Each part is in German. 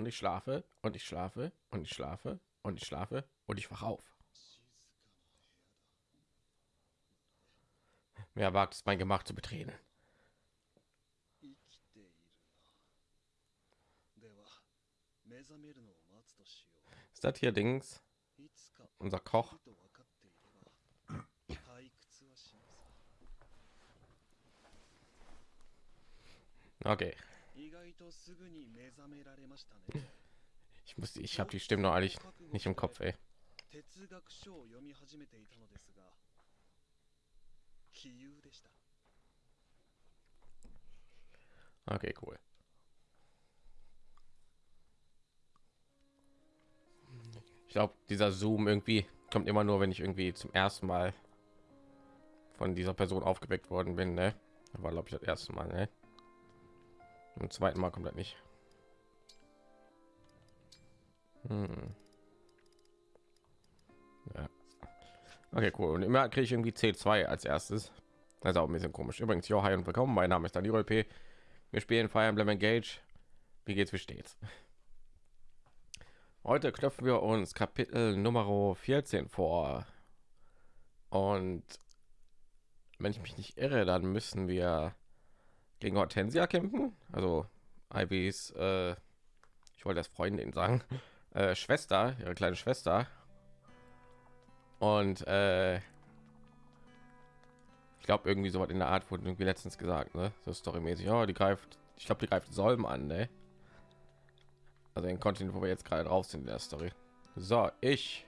und ich schlafe und ich schlafe und ich schlafe und ich schlafe und ich wach auf. Wer wagt es, mein Gemach zu betreten? Ist das hier Dings? Unser Koch? Okay. Ich muss, ich habe die Stimme noch eigentlich nicht im Kopf, ey. Okay, cool. Ich glaube, dieser Zoom irgendwie kommt immer nur, wenn ich irgendwie zum ersten Mal von dieser Person aufgeweckt worden bin. Ne? war, glaube ich, das erste Mal. Ne? Im zweiten Mal kommt das nicht. Hm. Ja. Okay, cool. Und immer kriege ich irgendwie C2 als erstes. Das ist auch ein bisschen komisch. Übrigens, jo, hi und willkommen. Mein Name ist Daniel P. Wir spielen Fire Emblem Engage. Wie geht's, wie steht's? Heute knöpfen wir uns Kapitel Nummer 14 vor. Und wenn ich mich nicht irre, dann müssen wir gegen Hortensia kämpfen. Also Ivys, äh, ich wollte das Freundin sagen, äh, Schwester, ihre kleine Schwester. Und äh, ich glaube irgendwie so was in der Art wurde irgendwie letztens gesagt, ne? So storymäßig. Oh, die greift, ich glaube, die greift Solm an, ne? Also den Kontinent, wo wir jetzt gerade drauf sind in der Story. So, ich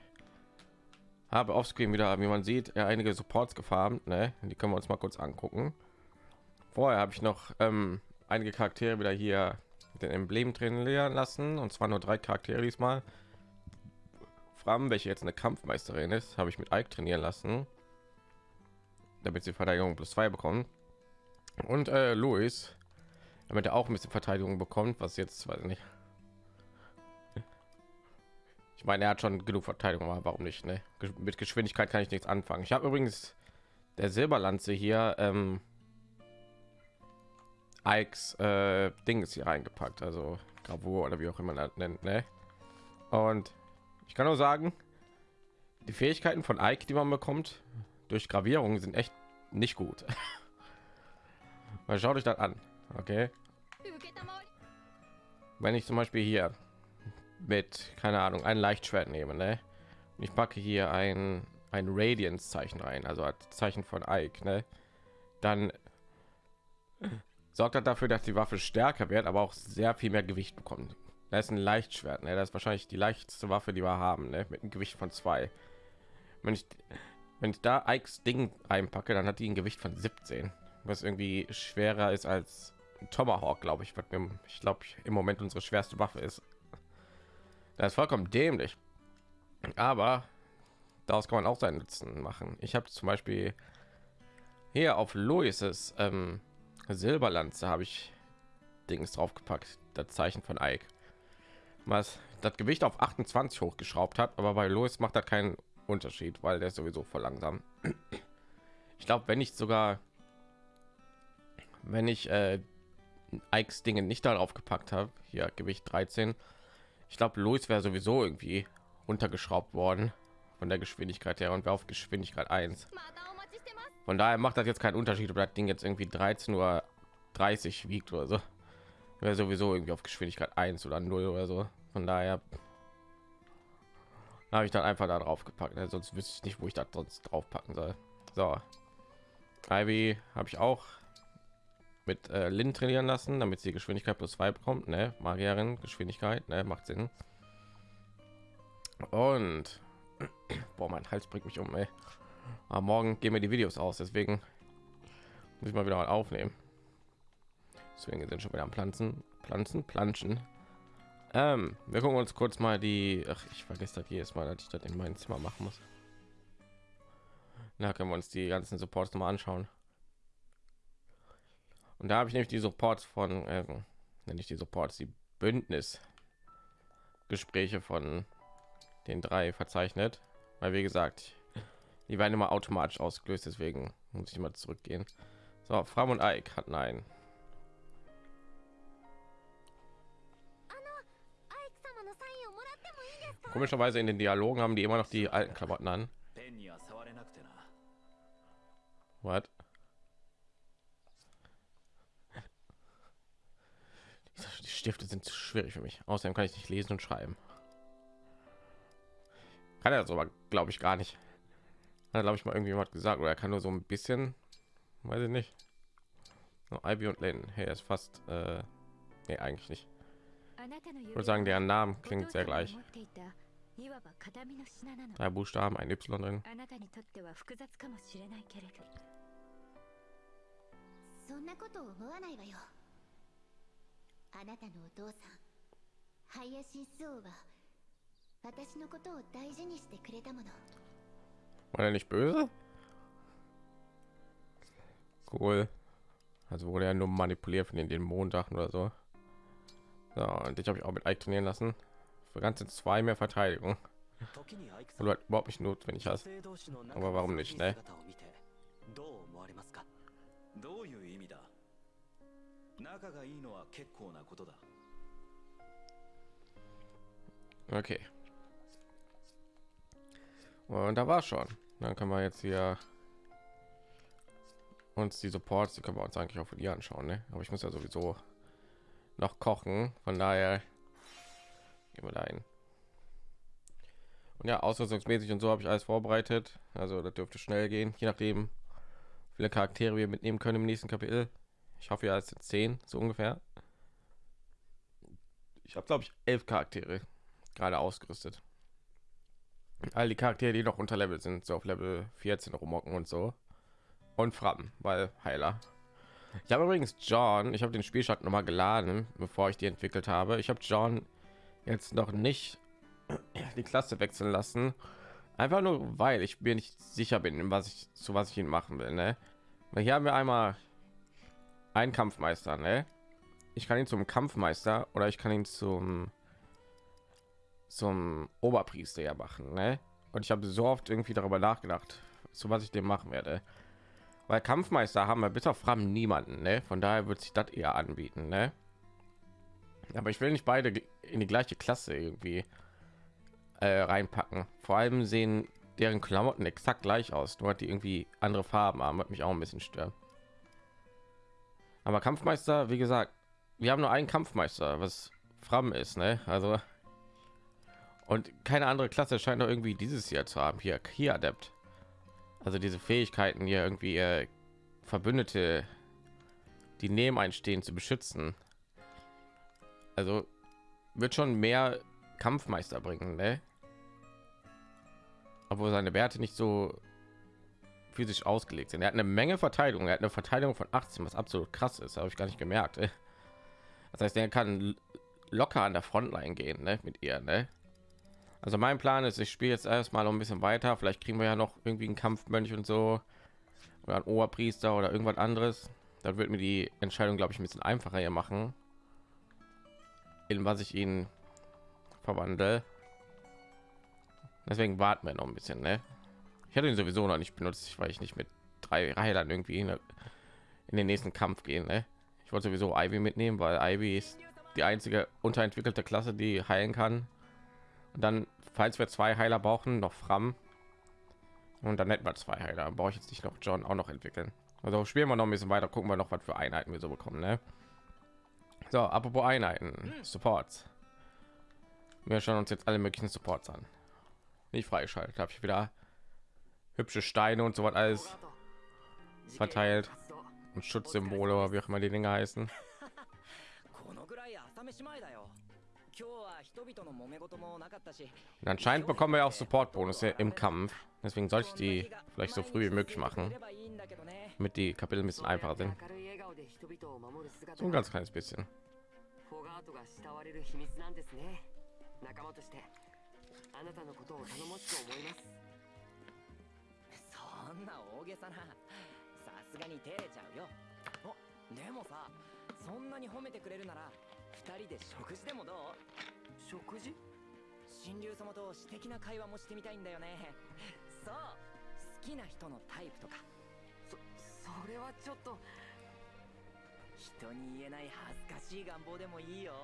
habe offscreen wieder, wie man sieht, ja, einige Supports gefarmt, ne? Die können wir uns mal kurz angucken. Vorher habe ich noch ähm, einige Charaktere wieder hier den Emblem trainieren lassen und zwar nur drei Charaktere diesmal. Fram, welche jetzt eine Kampfmeisterin ist, habe ich mit Ike trainieren lassen, damit sie Verteidigung plus zwei bekommen. Und äh, Louis, damit er auch ein bisschen Verteidigung bekommt, was jetzt weiß ich nicht ich meine, er hat schon genug Verteidigung, aber warum nicht? Ne? Mit Geschwindigkeit kann ich nichts anfangen. Ich habe übrigens der Silberlanze hier ähm, Ikes äh, Ding ist hier reingepackt, also Gravur oder wie auch immer man das nennt. Ne? Und ich kann nur sagen, die Fähigkeiten von Ike, die man bekommt durch Gravierung, sind echt nicht gut. Mal schaut euch das an, okay? Wenn ich zum Beispiel hier mit keine Ahnung ein Leichtschwert nehme, ne? Und ich packe hier ein ein Radiance Zeichen rein, also als Zeichen von Ike, ne? Dann sorgt das dafür, dass die Waffe stärker wird, aber auch sehr viel mehr Gewicht bekommt. Da ist ein Leichtschwert, ne? Das ist wahrscheinlich die leichteste Waffe, die wir haben, ne? Mit einem Gewicht von zwei. Wenn ich wenn ich da Ikes Ding reinpacke, dann hat die ein Gewicht von 17, was irgendwie schwerer ist als Tomahawk, glaube ich, ich glaube im Moment unsere schwerste Waffe ist. Das ist vollkommen dämlich. Aber daraus kann man auch seinen Nutzen machen. Ich habe zum Beispiel hier auf Louises ähm, Silberlanze habe ich Dings draufgepackt, das Zeichen von Ike, was das Gewicht auf 28 hochgeschraubt hat, aber bei Louis macht das keinen Unterschied, weil der ist sowieso voll langsam. Ich glaube, wenn ich sogar, wenn ich äh, Ikes Dinge nicht darauf gepackt habe, hier Gewicht 13, ich glaube, Louis wäre sowieso irgendwie runtergeschraubt worden von der Geschwindigkeit her und wäre auf Geschwindigkeit 1. Von daher macht das jetzt keinen Unterschied, ob das Ding jetzt irgendwie 13 Uhr 30 wiegt oder so. Wäre sowieso irgendwie auf Geschwindigkeit 1 oder 0 oder so. Von daher habe ich dann einfach da drauf gepackt. Ne? Sonst wüsste ich nicht, wo ich das sonst drauf packen soll. So, Ivy habe ich auch mit äh, Lin trainieren lassen, damit sie Geschwindigkeit plus zwei bekommt. Ne? Magierin Geschwindigkeit, ne? macht Sinn. Und boah, mein Hals bringt mich um. Ey. Aber morgen gehen wir die Videos aus, deswegen muss ich mal wieder mal aufnehmen. Deswegen sind schon wieder am Pflanzen, Pflanzen, Planschen. Ähm, wir gucken uns kurz mal die. Ach, ich vergesse das jedes Mal, dass ich das in meinem Zimmer machen muss. Da können wir uns die ganzen Supports mal anschauen. Und da habe ich nämlich die Supports von, äh, nenne ich die Supports, die Bündnis Gespräche von den drei verzeichnet, weil wie gesagt, die werden immer automatisch ausgelöst deswegen muss ich mal zurückgehen so fram und eik hat nein komischerweise in den dialogen haben die immer noch die alten klamotten an What? Die Stifte sind zu schwierig für mich. Außerdem kann ich nicht lesen und schreiben. Kann er sogar, glaube ich, gar nicht Hat, glaube ich, mal irgendjemand gesagt. Oder er kann nur so ein bisschen, weiß ich nicht. No, Ivy und Lynn. Hey, er ist fast, äh, nee, eigentlich nicht. あなたの Ich 指 würde sagen, deren Namen お父 klingt さ sehr んが gleich. 持っていたいわば形見の品なの Drei Buchstaben, ein Y drin. あなたにとっては複雑かもしれないけれどそんなこと思わないわよあなたのお父さん林ス王は私のことを大事にしてくれたもの War er nicht böse? Cool. Also wurde er nur manipuliert von den Dämonensachen oder so. So, und ich habe ich auch mit Ike trainieren lassen. Für ganze zwei mehr Verteidigung. 時にアイクさWeilん du halt überhaupt nicht notwendig 女 hast. 性同士の仲 Aber warum nicht, 良 ne? い姿を見てどう思われますかどういう意味だ仲がいいのは結構なことだ Okay. Und da war schon. Dann können wir jetzt hier uns die Supports, die können wir uns eigentlich auch von ihr anschauen, ne? Aber ich muss ja sowieso noch kochen, von daher gehen wir da hin. Und ja, ausrüstungsmäßig und so habe ich alles vorbereitet. Also das dürfte schnell gehen, je nachdem, viele Charaktere wir mitnehmen können im nächsten Kapitel. Ich hoffe ja, es sind zehn, so ungefähr. Ich habe glaube ich elf Charaktere gerade ausgerüstet. All die Charaktere, die noch unter Level sind, so auf Level 14 rummocken und so. Und Frappen, weil Heiler. Ich habe übrigens John, ich habe den Spielstand noch mal geladen, bevor ich die entwickelt habe. Ich habe John jetzt noch nicht die Klasse wechseln lassen. Einfach nur, weil ich mir nicht sicher bin, was ich zu was ich ihn machen will. Ne? Hier haben wir einmal einen Kampfmeister. Ne? Ich kann ihn zum Kampfmeister oder ich kann ihn zum zum Oberpriester ja machen, ne? Und ich habe so oft irgendwie darüber nachgedacht, zu was ich dem machen werde. Weil Kampfmeister haben wir bis auf Fram niemanden, ne? Von daher wird sich das eher anbieten, ne? Aber ich will nicht beide in die gleiche Klasse irgendwie äh, reinpacken. Vor allem sehen deren Klamotten exakt gleich aus, nur die irgendwie andere Farben haben, hat mich auch ein bisschen stört. Aber Kampfmeister, wie gesagt, wir haben nur einen Kampfmeister, was Fram ist, ne? Also und keine andere Klasse scheint noch irgendwie dieses Jahr zu haben. Hier, hier Adept. Also diese Fähigkeiten hier irgendwie äh, Verbündete, die neben einstehen, zu beschützen. Also wird schon mehr Kampfmeister bringen, ne? Obwohl seine Werte nicht so physisch ausgelegt sind. Er hat eine Menge Verteidigung. Er hat eine Verteidigung von 18, was absolut krass ist. Habe ich gar nicht gemerkt. Ey. Das heißt, er kann locker an der Frontline gehen, ne? Mit ihr, ne? Also mein Plan ist, ich spiele jetzt erstmal noch ein bisschen weiter. Vielleicht kriegen wir ja noch irgendwie einen Kampfmönch und so oder ein Oberpriester oder irgendwas anderes. Dann wird mir die Entscheidung, glaube ich, ein bisschen einfacher hier machen, in was ich ihn verwandle. Deswegen warten wir noch ein bisschen. Ne? Ich hatte ihn sowieso noch nicht benutzt, weil ich nicht mit drei Heilern irgendwie in, in den nächsten Kampf gehen. Ne? Ich wollte sowieso Ivy mitnehmen, weil Ivy ist die einzige unterentwickelte Klasse, die heilen kann. Und dann, falls wir zwei Heiler brauchen, noch Fram. Und dann hätten wir zwei Heiler. Brauche ich jetzt nicht noch John auch noch entwickeln. Also spielen wir noch ein bisschen weiter, gucken wir noch, was für Einheiten wir so bekommen. Ne? So, apropos Einheiten, Supports. Wir schauen uns jetzt alle möglichen Supports an. Nicht freigeschaltet, habe ich wieder hübsche Steine und so was alles verteilt und Schutzsymbole, wie auch immer die Dinge heißen. Und anscheinend bekommen wir auch Support-Bonus im Kampf. Deswegen sollte ich die vielleicht so früh wie möglich machen, damit die Kapitel ein bisschen einfacher sind. So ein ganz kleines bisschen. 二人で食事でもどう？食事？神竜様と私的な会話もしてみたいんだよね。そう。好きな人のタイプとか。そそれはちょっと。人に言えない恥ずかしい願望でもいいよ。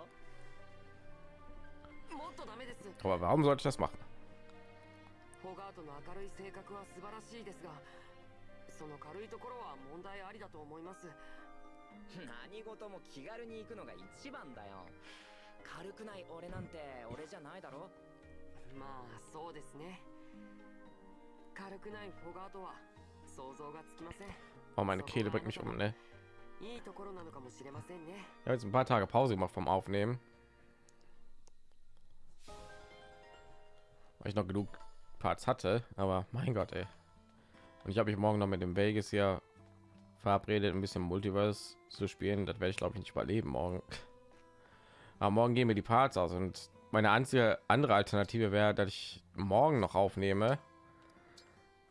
Aber warum sollte ich das machen? ホガートの明るい性格は素晴らしいですが、その軽いところは問題ありだと思います。何事も気軽に行くのが一番だよ軽くない俺なんて俺じゃないだろまあそうですね軽くないフォガートは想像がつきません Oh, meine Kehle bringt mich um, ne? いいところなのかもしれませんね Ich habe jetzt ein paar Tage Pause gemacht vom Aufnehmen. Weil ich noch genug Parts hatte, aber mein Gott, ey. Und ich habe mich morgen noch mit dem Vegas hier verabredet, ein bisschen Multiverse zu spielen. Das werde ich glaube ich nicht überleben morgen. Aber morgen gehen mir die Parts aus und meine einzige andere Alternative wäre, dass ich morgen noch aufnehme.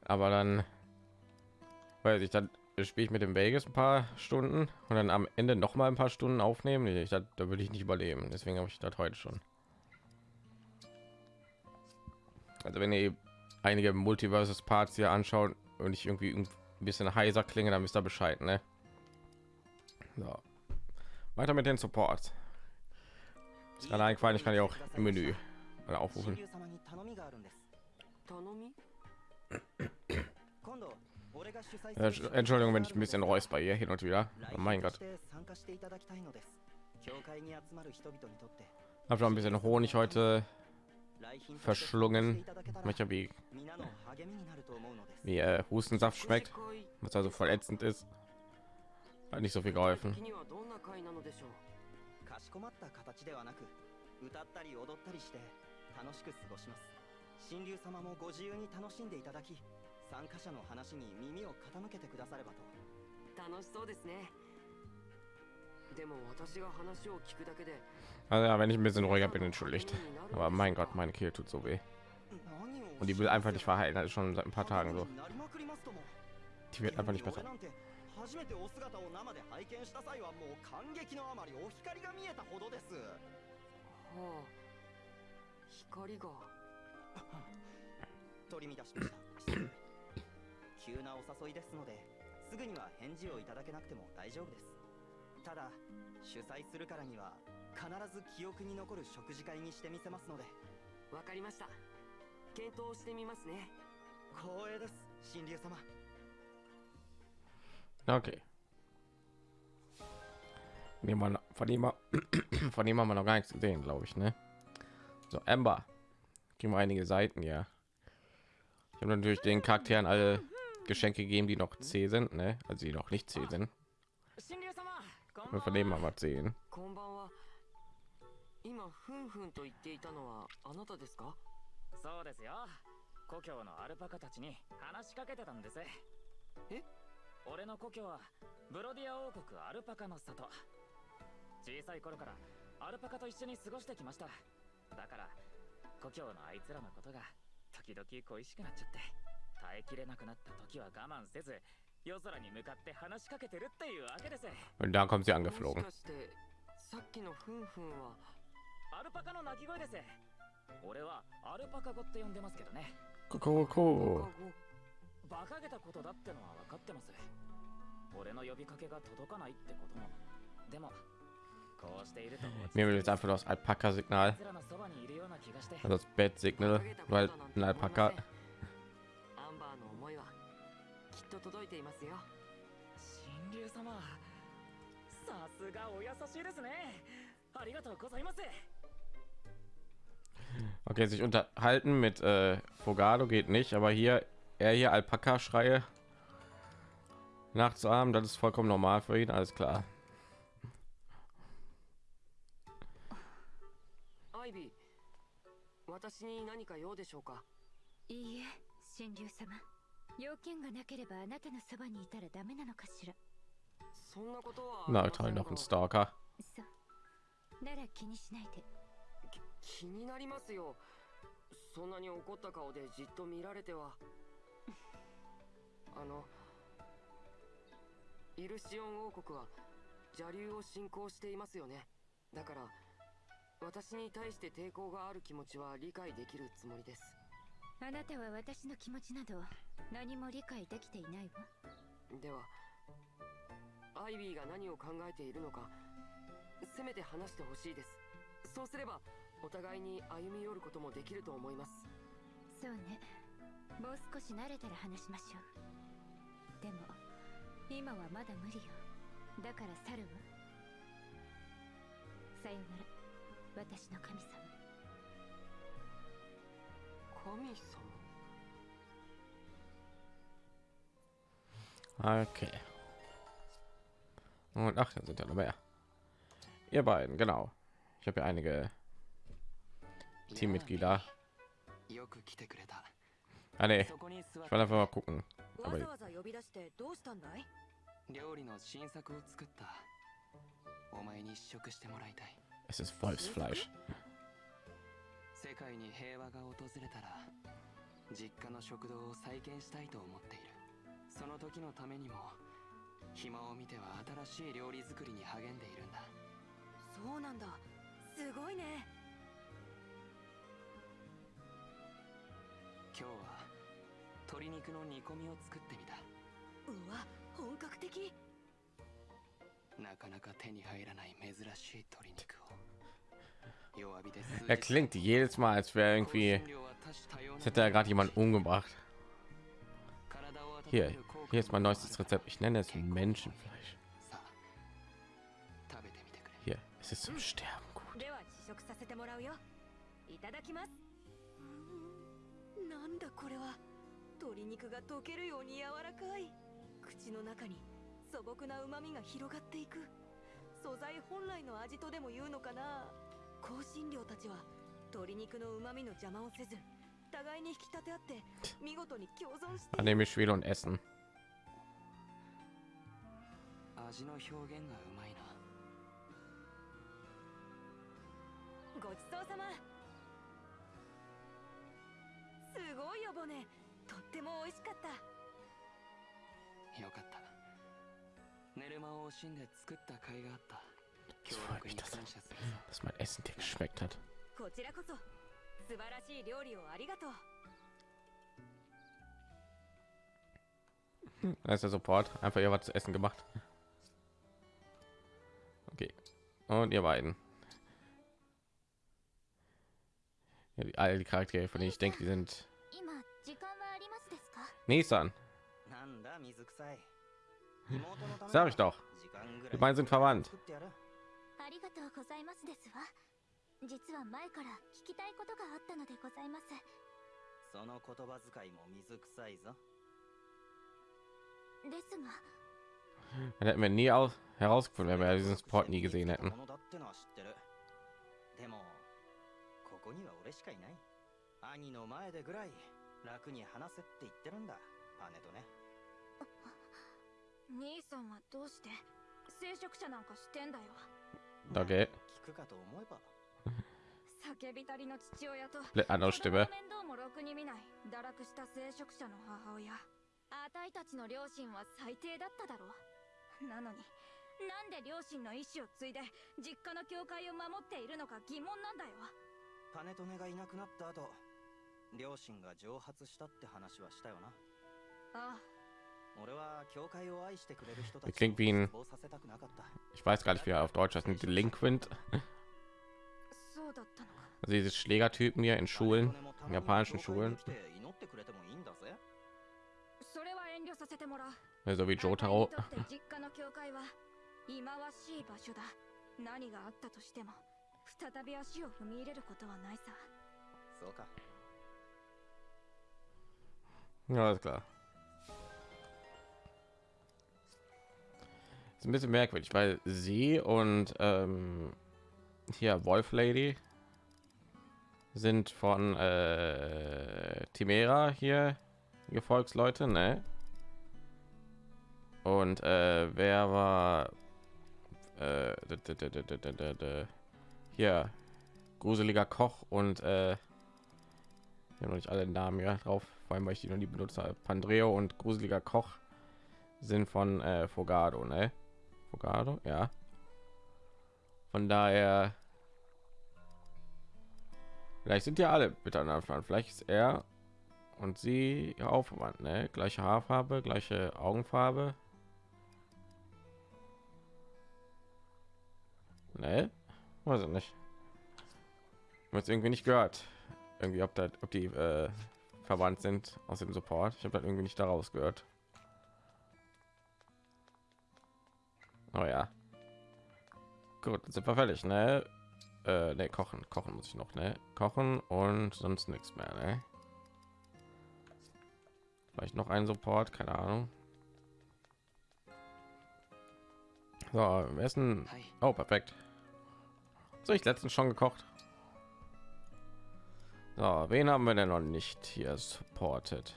Aber dann weiß ich, dann spiele ich mit dem Vegas ein paar Stunden und dann am Ende noch mal ein paar Stunden aufnehmen. Ich, das, da würde ich nicht überleben. Deswegen habe ich das heute schon. Also wenn ihr einige Multiverses Parts hier anschaut und ich irgendwie ein bisschen heiser klinge dann wisst ihr Bescheid, ne? So. Weiter mit den Support. Ist gerade eingefallen, ich kann ja auch im Menü oder aufrufen. Äh, Entschuldigung, wenn ich ein bisschen reus bei ihr hin und wieder. Oh mein Gott. habe schon ein bisschen Honig heute verschlungen. いただけたら Manchmal wie, 皆の励みになると思うのです wie äh, Hustensaft schmeckt, この会 was also voll ätzend ist. Hat nicht so viel geholfen. 的にはどんな会なのでしょうかしこまった形ではなく歌ったり踊ったりして楽しく過ごします神竜様もご自由に楽しんでいただき参加者の話に耳を傾けてくださればと楽しそうですね Also ja, wenn ich ein bisschen ruhiger bin, entschuldigt. Aber mein Gott, meine Kehle tut so weh. 何を Und die will einfach nicht verheilen. Das ist schon seit ein paar Tagen so. なりまくりますとも Die wird einfach nicht besser. 俺なんて初めてお姿を生で拝見した際はもう感激のあまりお光が見えたほどですはあ光が取り乱しました失礼急なお誘いですのですぐには返事をいただけなくても大丈夫ですただ主催するからには必ず記憶に残る食事会にしてみせますのでわかりました検討してみますね光栄です神竜様 Okay. Nehmen wir, noch- von ihm, von ihm haben wir noch gar nichts gesehen, glaube ich, ne? So, Amber. Kriegen wir einige Seiten, ja. Ich habe natürlich den Charakteren alle Geschenke gegeben, die noch C sind, ne? Also die noch nicht C sind. 神竜様こんばん Und は von dem haben wir 10. こんばんは。今ふんふんと言っていたのはあなたですか？そうですよ。故郷のアルパカたちに話しかけてたんです。え？俺の故郷はブロディア王国アルパカの里。小さい頃からアルパカと一緒に過ごしてきました。だから故郷のあいつらのことが時々恋しくなっちゃって耐えきれなくなった時は我慢せず 夜空に向かって話しかけてるっていうわけです Und da kommt sie も angeflogen. しかしてさっきのふんふんはアルパカの鳴き声です俺はアルパカ語って呼んでますけどね Coco. 馬鹿げたことだってのは分かってます俺の呼びかけが届かないってこともでもこうしていると Mir will jetzt einfach das Alpaka-Signal, 奴らのそばにいるような気がして also das Bett-Signal, weil ein Alpaka. と届いていますよ神竜様さすがお優しいですねありがとうございます Okay, sich unterhalten mit äh, Fogado geht nicht, aber hier er hier Alpaka-Schreie nachzuahmen, das ist vollkommen normal für ihn, alles klar. アイビー私に何か用でしょうかいいえ神竜様 要件がなければあなたのそばにいたらダメなのかしら。そんなことは Na toll, noch ein Stalker. そう。なら気にしないで。気になりますよ。そんなに怒った顔でじっと見られては。あのイルシオン王国は邪竜を信仰していますよね。だから私に対して抵抗がある気持ちは理解できるつもりです。あなたは私の気持ちなど何も理解できていないわ。ではアイビーが何を考えているのかせめて話してほしいです。そうすればお互いに歩み寄ることもできると思います。そうね。もう少し慣れたら話しましょう。でも今はまだ無理よ。だから去るわさよなら。私の神様。神様？Okay. Und ach, da sind ja noch mehr. Ihr beiden, genau. Ich habe ja einige Teammitglieder. よく来てくれた Ah nee, そこに座っ ich wollte einfach mal gucken. わ Aber ざわざ呼び出してどうしたんだい料理の新作を作ったお前に試食してもらいたい es ist Wolfsfleisch. 世界に平和が訪れたら実家の食堂を再建したいと思っている その時のためにも暇を見ては新しい料理作りに励んでいるんだ。そうなんだ。すごいね。今日は鶏肉の煮込みを作ってみた。うわ本格的。なかなか手に入らない珍しい鶏肉を。弱火で数 Er klingt jedes Mal, als wäre irgendwie, als hätte er gerade jemand umgebracht. Hier, Hier ist mein neuestes Rezept. Ich nenne es Menschenfleisch. Hier, es ist zum Sterben gut. Annehme ich will und essen. 味の表現がうまいな。ごちそうさま。すごいよボネ。とっても美味しかった。よかった。寝る間を惜しんで作った甲斐があった。協力に感謝するさ dir geschmeckt hat. こちらこそ素晴らしい料理をありがとう。Da ist der Support. Einfach ihr was zu essen gemacht. und ihr beiden. Ja, die, all die Charaktere, von denen ich denke, die sind. Nissan. Sag ich doch. Die beiden sind verwandt. 実は前から聞きたいことがあったのでございますその言葉遣いも水臭いぞですが dann hätten wir nie aus herausgefunden, wenn wir diesen Spot nie gesehen hätten. Okay. Komplett andere Stimme. あたいたちの両親は最低だっただろうなのになんで両親の意志を継いで実家の教会を守っているのか疑問なんだよパネトネがいなくなった後両親が蒸発したって話はしたよなああ俺は教会を愛してくれる人たち Klingt wie ein- 失望させたくなかった Ich weiß gar nicht, wie er auf Deutsch heißt. Ein Delinquent. Also diese Schlägertypen hier in Schulen, in japanischen Schulen. so wie Jotaro. 何があったとしても再び足を踏み入れることはないさそうか Ja, ist klar. Ist ein bisschen merkwürdig, weil sie und ähm, hier Wolf Lady sind von äh, Timera hier Gefolgsleute, ne? Und äh, wer war äh, hier gruseliger Koch und äh, ich noch nicht alle Namen ja drauf, vor allem weil ich die noch nie benutzt habe. Pandreo und gruseliger Koch sind von äh, Fogado, ne? Fogado, ja. Von daher, vielleicht sind ja alle miteinander verwandt. Vielleicht ist er und sie auch verwandt, ne? Gleiche Haarfarbe, gleiche Augenfarbe, Ne? Weiß ich nicht. jetzt irgendwie nicht gehört. Irgendwie, ob, da, ob die äh, verwandt sind aus dem Support. Ich habe das irgendwie nicht daraus gehört. Oh ja. Gut, sind wir fertig, ne? Äh, ne, kochen, kochen muss ich noch, ne? Kochen und sonst nichts mehr, ne? Vielleicht noch ein Support, keine Ahnung. So, wir essen. Oh, perfekt. So, ich letztens schon gekocht. So, wen haben wir denn noch nicht hier supported?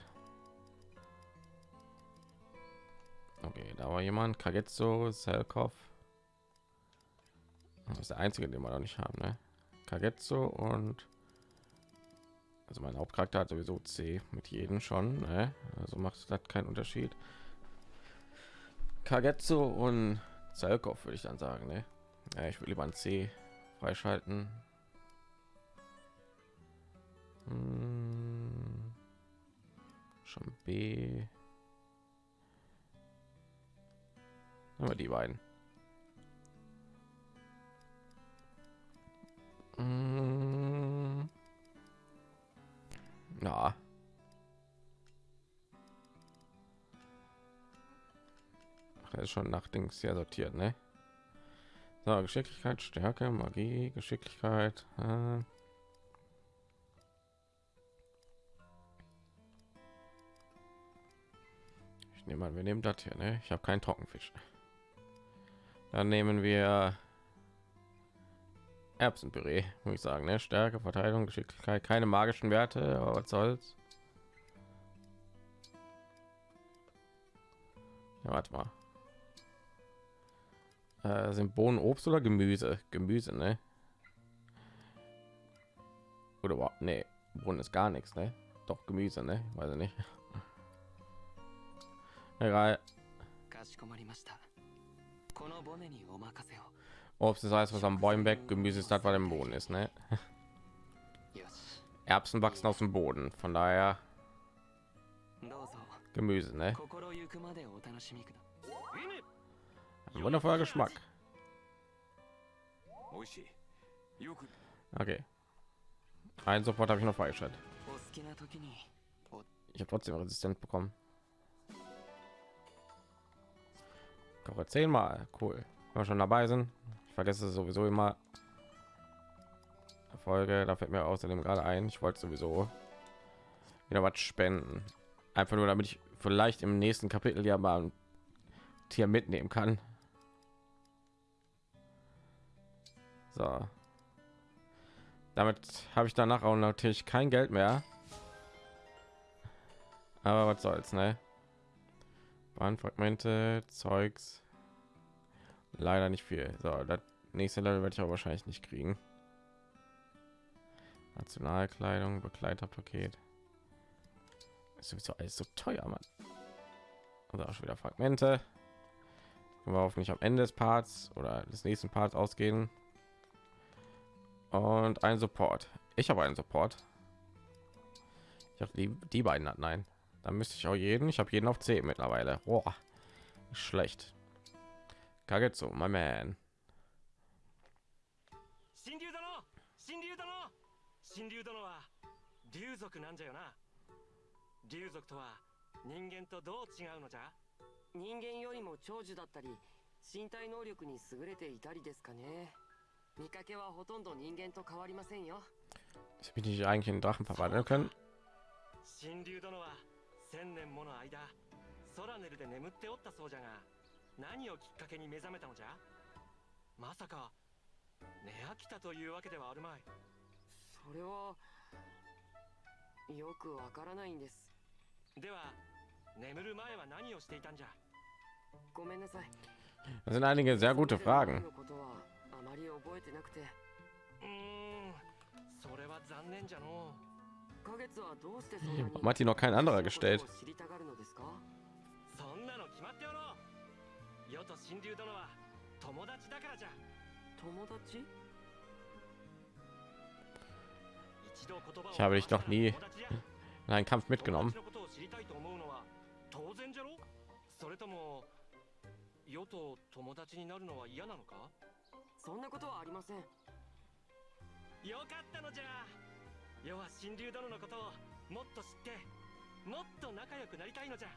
Okay, da war jemand. Kagetsu, Selkov. Das ist der einzige, den wir noch nicht haben, ne? Kagetsu und also mein Hauptcharakter hat sowieso C mit jedem schon, ne? Also macht das keinen Unterschied. Kagetsu und Zelkov würde ich dann sagen, ne? Ja, ich will lieber ein C freischalten. Hm. Schon B. Aber die beiden. Hm. Na. Ach, ist schon nach Dings sehr sortiert, ne? So, Geschicklichkeit, Stärke, Magie, Geschicklichkeit. Äh. Ich nehme mal, wir nehmen das hier, ne? Ich habe keinen Trockenfisch. Dann nehmen wir Erbsenpüree, muss ich sagen, ne? Stärke, Verteidigung, Geschicklichkeit, keine magischen Werte, aber was soll's. Ja, warte mal. Äh, sind Bohnen Obst oder Gemüse? Gemüse, ne? Oder überhaupt, nee, Bohnen ist gar nichts, ne? Doch Gemüse, ne? Weiß ich nicht. Egal. Obst ist alles, was am Bäumen weg, Gemüse ist das, was im Boden ist, ne? Erbsen wachsen aus dem Boden, von daher Gemüse, ne? Wundervoller Geschmack. Okay. Ein Support habe ich noch freigeschaltet. Ich habe trotzdem Resistenz bekommen. Koche zehnmal. Cool. Wenn wir schon dabei sind. Ich vergesse sowieso immer. Folge, da fällt mir außerdem gerade ein. Ich wollte sowieso wieder was spenden. Einfach nur, damit ich vielleicht im nächsten Kapitel ja mal ein Tier mitnehmen kann. So. Damit habe ich danach auch natürlich kein Geld mehr. Aber was soll's, ne? Bahnfragmente, Zeugs. Leider nicht viel. So, das nächste Level werde ich aber wahrscheinlich nicht kriegen. Nationalkleidung, Begleiterpaket. Ist sowieso alles so teuer, Mann. Also auch schon wieder Fragmente. Können wir hoffentlich am Ende des Parts oder des nächsten Parts ausgehen Und ein Support. Ich habe einen Support. Ich habe die, die beiden hat nein. Dann müsste ich auch jeden. Ich habe jeden auf 10 mittlerweile. Boah, schlecht. Kagetsu, my man. 神竜殿神竜殿神竜殿は竜族なんじゃよな竜族とは人間とどう違うのじゃ人間よりも長寿だったり身体能力に優れていたりですかね 見かけはほとんど人間と変わりませんよ。Ich bin nicht eigentlich in Drachen verwandeln können. 神竜殿は千年もの間ソラネルで眠っておったそうじゃが何をきっかけに目覚めたのじゃ？まさか寝飽きたというわけではあるまい。それはよくわからないんです。では眠る前は何をしていたんじゃ？ごめんなさい。Das sind einige sehr gute Fragen. あまり覚えてなくて。うーん。それは残念じゃの月はどうしてそんマティの kein anderer gestellt 知りたがるのですか？そんなの決まっておろよと神竜殿は友達だからじゃ。友達？Ich habe dich noch nie in einen Kampf mitgenommen. Ja, そんなことはありませんよかったのじゃ要は神竜殿のことをもっと知ってもっと仲良くなりたいのじゃ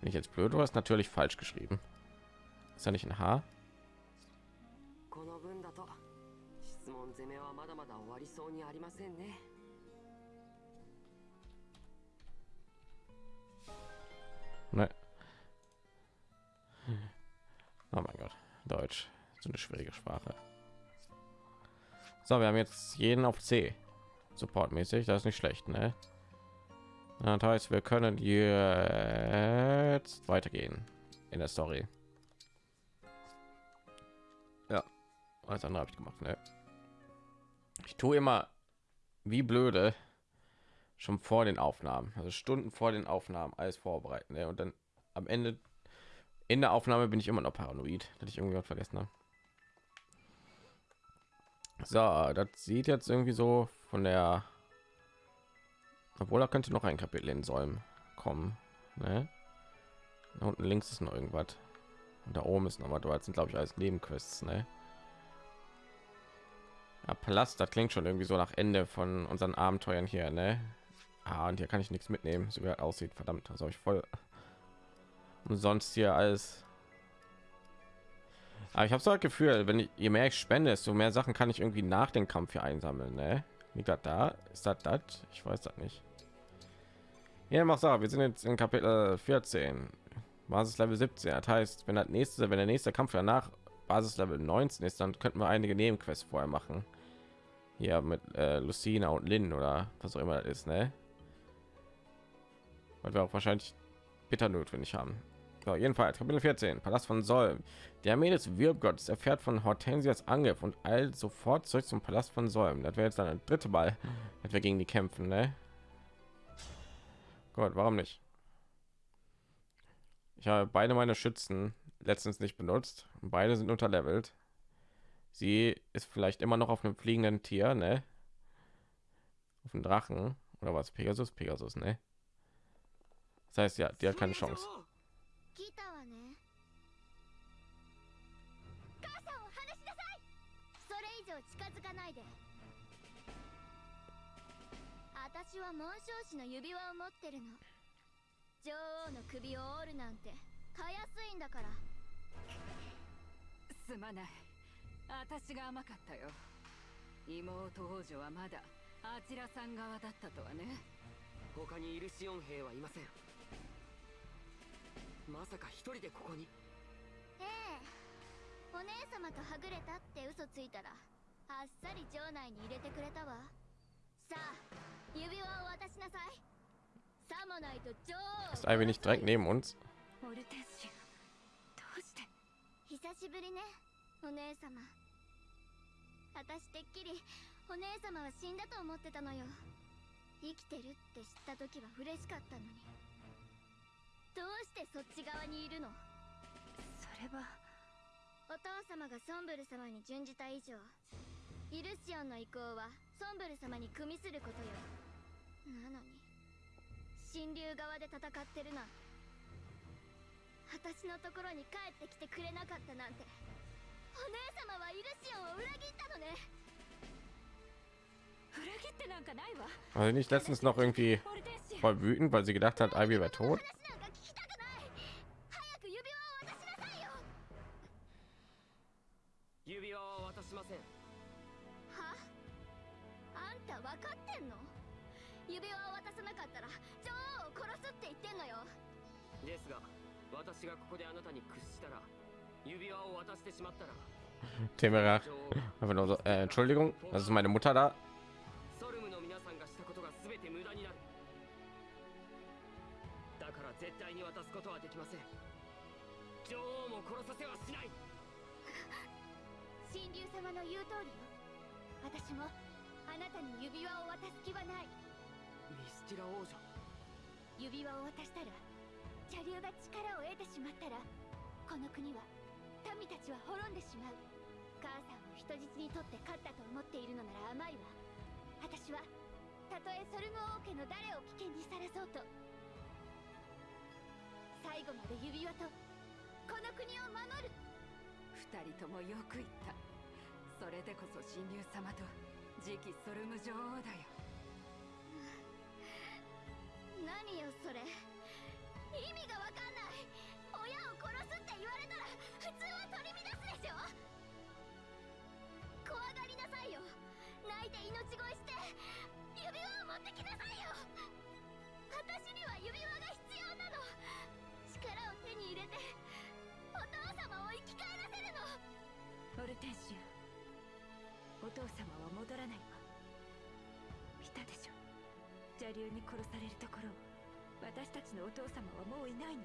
Bin ich jetzt blöd oder ist natürlich falsch geschrieben? Ist da nicht ein H? この分だと質問攻めはまだまだ終わりそうにありませんね Ne. Deutsch, so eine schwierige Sprache. So, wir haben jetzt jeden auf C. Supportmäßig, das ist nicht schlecht, ne? Das heißt, wir können jetzt weitergehen in der Story. Ja, alles andere habe ich gemacht, ne? Ich tue immer wie blöde schon vor den Aufnahmen, also Stunden vor den Aufnahmen alles vorbereiten, ne? Und dann am Ende in der Aufnahme bin ich immer noch paranoid, dass ich irgendwie vergessen habe. So, das sieht jetzt irgendwie so von der obwohl da könnte noch ein Kapitel in Säumen kommen. Ne? Da unten links ist noch irgendwas. Und da oben ist noch was. Das sind glaube ich alles Nebenquests. Ne? Ja, Palast, das klingt schon irgendwie so nach Ende von unseren Abenteuern hier. Ne? Ah, und hier kann ich nichts mitnehmen, so wie er aussieht. Verdammt, das habe ich voll umsonst hier alles. Aber ich habe so ein Gefühl, wenn ich, je mehr ich spende, desto mehr Sachen kann ich irgendwie nach dem Kampf hier einsammeln. Ne? Liegt das da? Ist das das? Ich weiß das nicht. Ja, mach Sache. Wir sind jetzt in Kapitel 14, Basis Level 17. Das heißt, wenn das nächste, wenn der nächste Kampf danach Basis Level 19 ist, dann könnten wir einige Nebenquests vorher machen. Hier mit äh, Lucina und Lynn oder was auch immer das ist, ne? Weil wir auch wahrscheinlich bitter notwendig haben. So, jedenfalls Kapitel 14, Palast von Solm. Der Armee des Wirbgottes erfährt von Hortensias Angriff und eilt sofort zurück zum Palast von Solm. Das wäre jetzt dann ein dritte Mal, dass wir gegen die kämpfen, ne? Gott, warum nicht? Ich habe beide meine Schützen letztens nicht benutzt. Beide sind unterlevelt. Sie ist vielleicht immer noch auf einem fliegenden Tier, ne? Auf einem Drachen oder was? Pegasus, Pegasus, ne? Das heißt ja, die hat keine Chance. 聞いたわね。母さんを離しなさい！それ以上近づかないで。私は紋章師の指輪を持ってるの。女王の首を折るなんてたやすいんだから。すまない。私が甘かったよ。妹王女はまだあちらさん側だったとはね。他にイルシオン兵はいませんまさか一人でここに。ええ。お姉様とはぐれたって嘘ついたらあっさり城内に入れてくれたわ。さあ指輪を渡しなさい。さもないと女王を。Ist ein wenig direkt neben uns. オルテンシアどうして？久しぶりねお姉様。私てっきりお姉様は死んだと思ってたのよ。生きてるって知った時は嬉しかったのにどうしてそっち側にいるの？それは。お父様がソンブル様に準じた以上イルシオンの意向はソンブル様に組みすることよ。なのに神竜側で戦ってるな私のところに帰ってきてくれなかったなんて。お姉様はイルシオンを裏切ったのね。裏切ってなんかないわ。Also nicht letztens noch irgendwie voll wütend, weil sie gedacht hat, Ivy wäre tot. のよですが私がここであなたに屈したら指輪を渡してしまったら王 einfach nur so, äh, Entschuldigung, das ist meine Mutter da. 指輪を渡したら邪竜が力を得てしまったらこの国は民たちは滅んでしまう。母さんを人質に取って勝ったと思っているのなら甘いわ。私はたとえソルム王家の誰を危険にさらそうと最後まで指輪とこの国を守る。二人ともよく言った。それでこそ神竜様と次期ソルム女王だよ。何よそれ。意味がわかんない。親を殺すって言われたら普通は取り乱すでしょ。怖がりなさいよ。泣いて命乞いして指輪を持ってきなさいよ。私には指輪が必要なの。力を手に入れてお父様を生き返らせるの。オルテンシアお父様は戻らないわ。邪竜に殺されるところ私たちのお父様はもういないの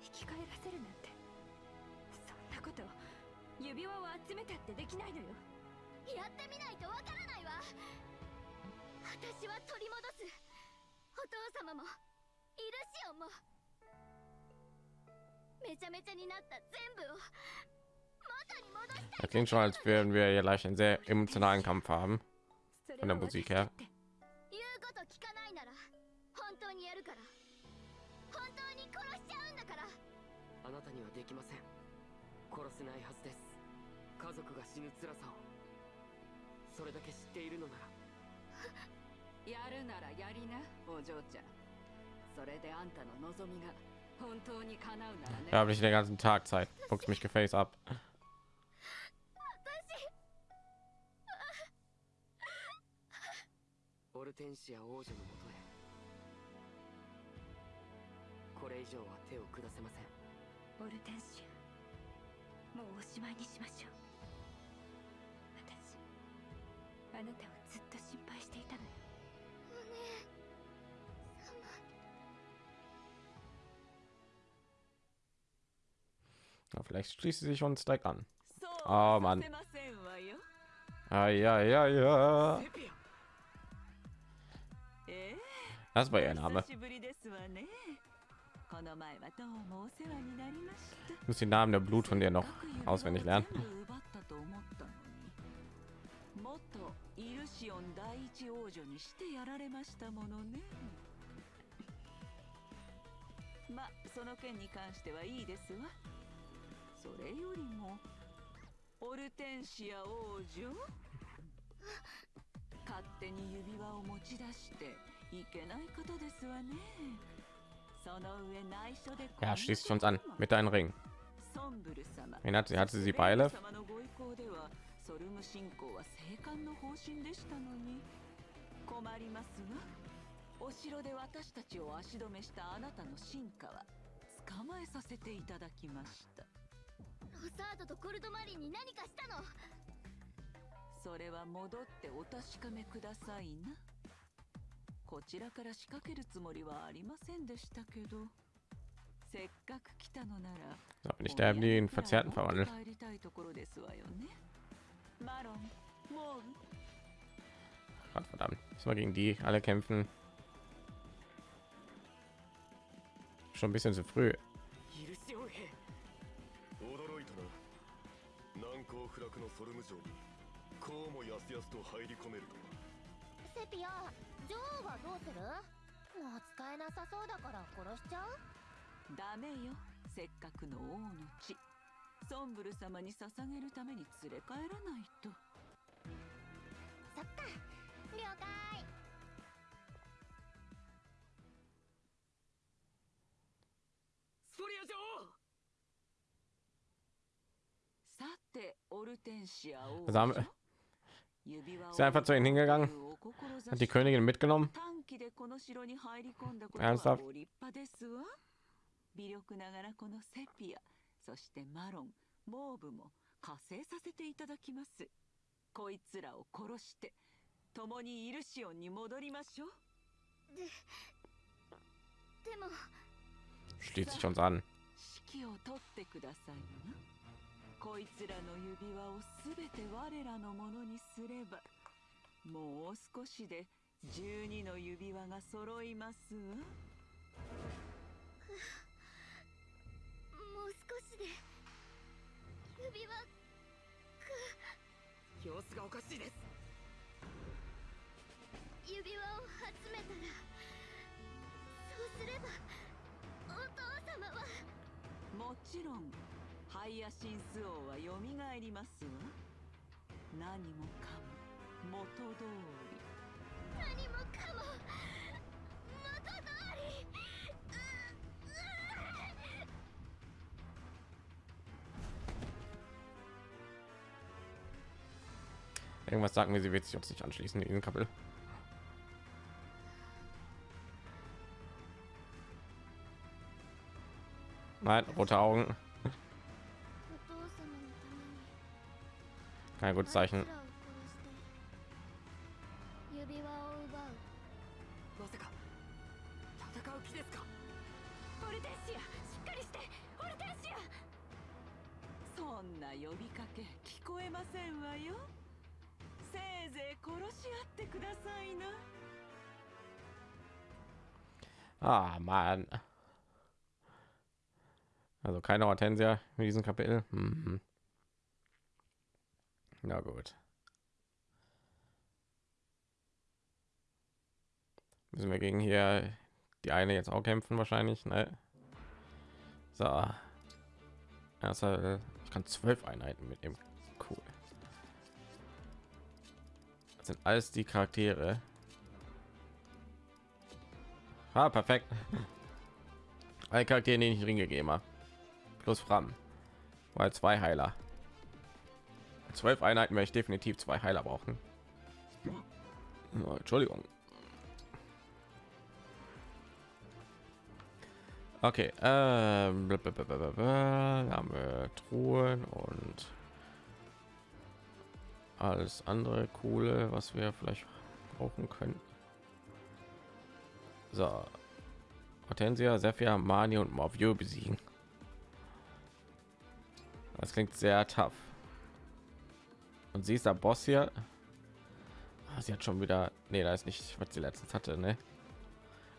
生き返らせるなんてそんなこと指輪を集めたってできないのよやってみないとわからないわ私は取り戻すお父様もイルシオンもめちゃめちゃになった全部を Das klingt schon, als würden wir hier gleich einen sehr emotionalen Kampf haben. Von der Musik her. こと聞かないなら本当にやるから。本当に殺しちゃうんだから。あなたにはできません。殺せないはずです。家族が死ぬ辛さを。それだけ知っているのなら。やるならやりなお嬢ちゃん。それであんたの望みが本当に叶うならね。Habe ich den ganzen Tag Zeit. Fuchs mich gefällt ab. オルテンシア王女のもとへ。これ以上は手を下せません。オルテンシアもうおしまいにしましょう。私あなたをずっと心配していたのよ。お姉様。Ja, vielleicht schließt sie sich uns direkt an. そうあーまんさせませんわよ Ah, ja, ja, ja. りました。Ich muss den Namen der Blut von dir noch auswendig lernen. イルシオン第一王女にしてやられましたものね。まその件に関してはいいですわ。それよりもオルテンシア王女？勝手に指輪を持ち出して Ja, schließt uns an mit deinen Ringen. Wen hat sie? Hatte sie Beile? それは戻ってお確かめくださいな。こちらから仕掛けるつもりはありませんでしたけどせっかく来たのなら So, bin ich der, der den Verzerrten verwandelt. 帰りたいところですわよねマロンモール Gott verdammt. Müssen wir gegen die alle kämpfen. Schon ein bisschen zu früh. イルシオン兵驚いたな難攻不落のソルム城にこうもやすやすと入り込めるとはセピア 女王はどうする？もう使えなさそうだから殺しちゃう？ダメよせっかくの王の血。ソンブル様に捧げるために連れ帰らないと。そっか了解。スフォリア女王！さてオルテンシア王 ist er einfach zu ihnen hingegangen, お志 hat die Königin mitgenommen. 短期でこの城に入り込んだこと Ernsthaft? はご立派ですわ微力ながらこのセピアそしてマロンモーブも加勢させていただきますこいつらを殺して共にイルシオンに戻りましょうでも Schließt sich uns an. 指揮を取ってくださいな こいつらの指輪をすべて我らのものにすればもう少しで12の指輪が揃います。わもう少しで指輪様子がおかしいです。指輪を集めたらそうすればお父様は。もちろん ハイヤシンス王はよみがえりますわ 何もかも元通り何もかも元通り Irgendwas sagt mir, sie wird sich uns nicht anschließen in diesem Kapitel. Nein, rote Augen. kein gutes Zeichen. Ah, Mann. Also keine Hortensia in diesem Kapitel. Mhm. Na gut. Müssen wir gegen hier die eine jetzt auch kämpfen wahrscheinlich, ne? So. Also, ich kann zwölf Einheiten mitnehmen. Cool. Das sind alles die Charaktere. Ah, perfekt. Alle Charaktere, den ich Ring gegeben habe. Plus Fram. Weil zwei Heiler. Zwölf Einheiten werde ich definitiv zwei Heiler brauchen. Oh, Entschuldigung. Okay, ähm, haben wir Truhen und alles andere coole, was wir vielleicht brauchen können. So, Hortensia, Sephia, Mani und Morvio besiegen. Das klingt sehr tough. Und sie ist der Boss hier. Ah, sie hat schon wieder, nee, da ist nicht, was sie letztens hatte, ne?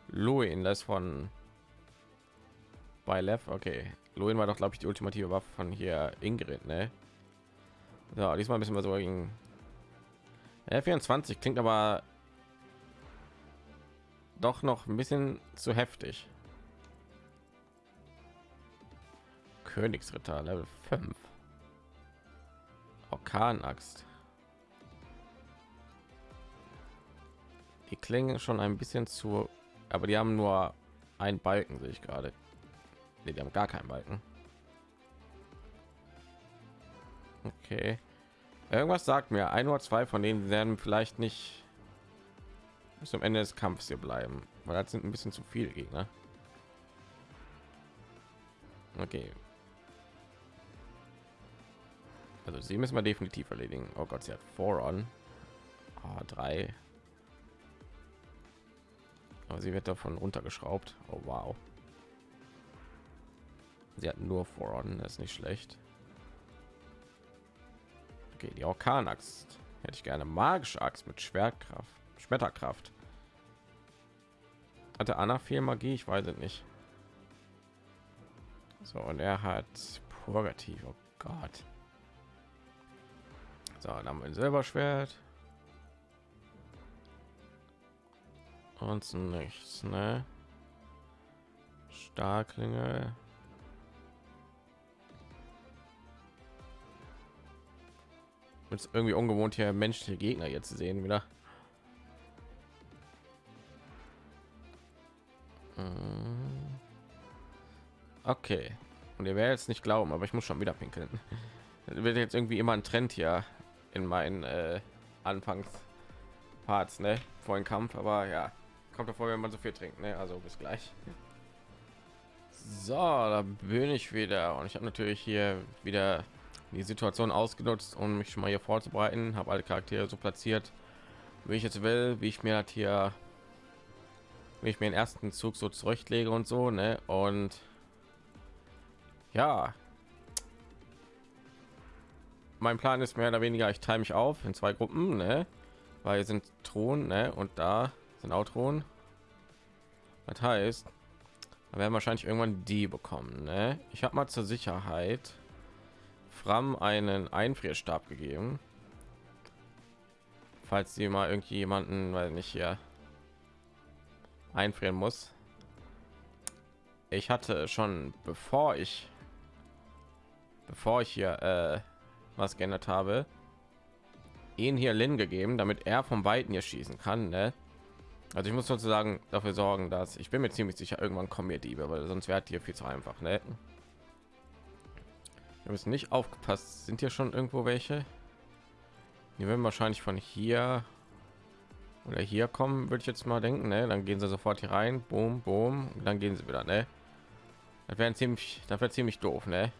Luin, das von bei Lev, okay. Luin war doch, glaube ich, die ultimative Waffe von hier Ingrid, ne? Ja, diesmal müssen wir so gegen ja, 24 klingt aber doch noch ein bisschen zu heftig. Königsritter Level 5. Orkanaxt. Die klingen schon ein bisschen zu, aber die haben nur einen Balken, sehe ich gerade. Nee, die haben gar keinen Balken. Okay. Irgendwas sagt mir, ein oder zwei von denen werden vielleicht nicht bis zum Ende des Kampfes hier bleiben, weil das sind ein bisschen zu viele Gegner. Okay. Also sie müssen wir definitiv erledigen. Oh Gott, sie hat Foron. Ah, drei. Aber sie wird davon runtergeschraubt. Oh wow. Sie hat nur Foron, das ist nicht schlecht. Okay, die Orkanaxt hätte ich gerne magische Axt mit Schwertkraft, Schmetterkraft. Hatte Anna viel Magie? Ich weiß es nicht. So, und er hat Purgativ. Oh Gott. So, dann haben wir ein Silberschwert. Und nichts, ne? Starklinge. Ist irgendwie ungewohnt hier menschliche Gegner jetzt zu sehen wieder. Mm. Okay. Und ihr werdet jetzt nicht glauben, aber ich muss schon wieder pinkeln. Das wird jetzt irgendwie immer ein Trend hier in meinen äh, Anfangsparts, ne? Vor dem Kampf, aber ja, kommt davor, wenn man so viel trinkt, ne? Also bis gleich. So, da bin ich wieder und ich habe natürlich hier wieder die Situation ausgenutzt, um mich schon mal hier vorzubereiten. Habe alle Charaktere so platziert, wie ich jetzt will, wie ich mir hat hier, wie ich mir den ersten Zug so zurechtlege und so, ne? Und ja, mein Plan ist mehr oder weniger, ich teile mich auf in zwei Gruppen, ne? Weil hier sind Thron, ne? Und da sind auch Thron. Das heißt, wir werden wahrscheinlich irgendwann die bekommen, ne? Ich habe mal zur Sicherheit Fram einen Einfrierstab gegeben. Falls sie mal irgendwie jemanden, weil nicht hier einfrieren muss. Ich hatte schon, bevor ich bevor ich hier äh, was geändert habe, ihn hier Lin gegeben, damit er vom Weiten hier schießen kann. Ne? Also ich muss sozusagen dafür sorgen, dass ich bin mir ziemlich sicher, irgendwann kommen mir Diebe, weil sonst wäre hier viel zu einfach. Ne? Wir müssen nicht aufgepasst. Sind hier schon irgendwo welche? Die werden wahrscheinlich von hier oder hier kommen, würde ich jetzt mal denken. Ne? Dann gehen sie sofort hier rein, boom, boom, und dann gehen sie wieder. Ne? Das wäre ziemlich, wäre ziemlich doof, ne?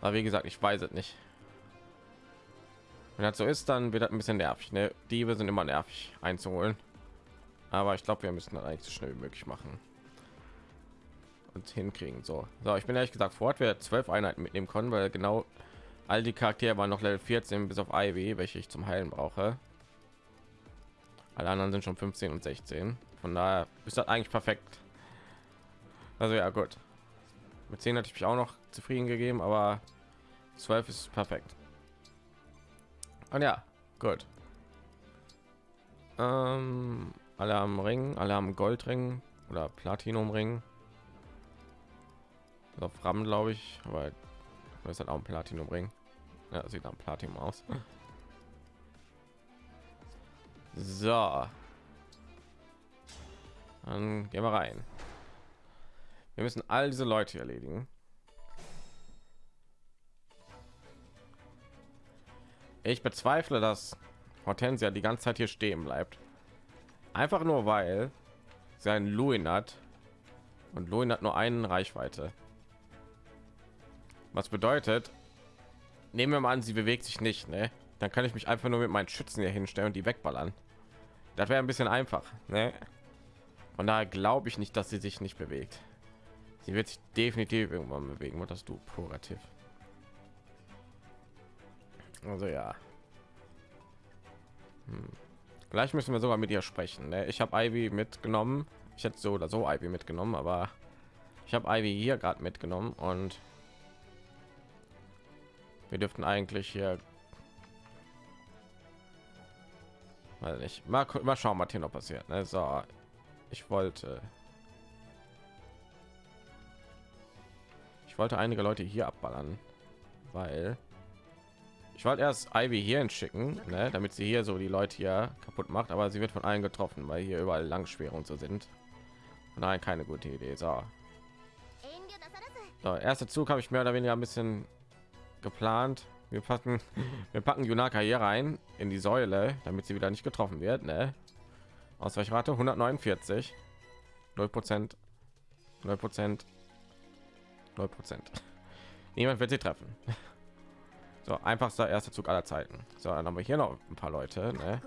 Aber wie gesagt, ich weiß es nicht. Wenn das so ist, dann wird das ein bisschen nervig. Ne? Diebe sind immer nervig einzuholen. Aber ich glaube, wir müssen das eigentlich so schnell wie möglich machen und hinkriegen. So, so ich bin ehrlich gesagt fort, wir zwölf Einheiten mitnehmen können, weil genau all die Charaktere waren noch Level 14 bis auf Ivy, welche ich zum Heilen brauche. Alle anderen sind schon 15 und 16. Von daher ist das eigentlich perfekt. Also ja, gut. Mit 10 hatte ich mich auch noch zufrieden gegeben, aber 12 ist perfekt. Und ja, gut. Ähm, alle haben Ring, alle haben Goldring oder Platinumring. Auf Ram, glaube ich, aber das hat auch ein Platinum Ring. Ja, sieht am Platinum aus. So. Dann gehen wir rein. Wir müssen all diese Leute erledigen. Ich bezweifle, dass Hortensia die ganze Zeit hier stehen bleibt. Einfach nur weil sein Luin hat und Luin hat nur einen Reichweite. Was bedeutet, nehmen wir mal an, sie bewegt sich nicht, ne? Dann kann ich mich einfach nur mit meinen Schützen hier hinstellen und die wegballern. Das wäre ein bisschen einfach, ne? Von daher glaube ich nicht, dass sie sich nicht bewegt. Sie wird sich definitiv irgendwann bewegen. Was hast du, Purativ? Also ja. Hm. Gleich müssen wir sogar mit ihr sprechen. Ne? Ich habe Ivy mitgenommen. Ich hätte so oder so Ivy mitgenommen, aber ich habe Ivy hier gerade mitgenommen und wir dürften eigentlich hier weil ich mal, mal schauen was hier noch passiert ne? so ich wollte wollte einige leute hier abballern weil ich wollte erst Ivy hier schicken ne? damit sie hier so die leute hier kaputt macht aber sie wird von allen getroffen weil hier überall Langschwere und so sind nein keine gute idee so. so erster zug habe ich mehr oder weniger ein bisschen geplant. Wir packen, wir packen Junaka hier rein in die Säule, damit sie wieder nicht getroffen wird. Ne? Ausweichrate 149, 0 Prozent, 0 Prozent, 0 Prozent. Niemand wird sie treffen. So einfachster erster Zug aller Zeiten. So, dann haben wir hier noch ein paar Leute. Ne?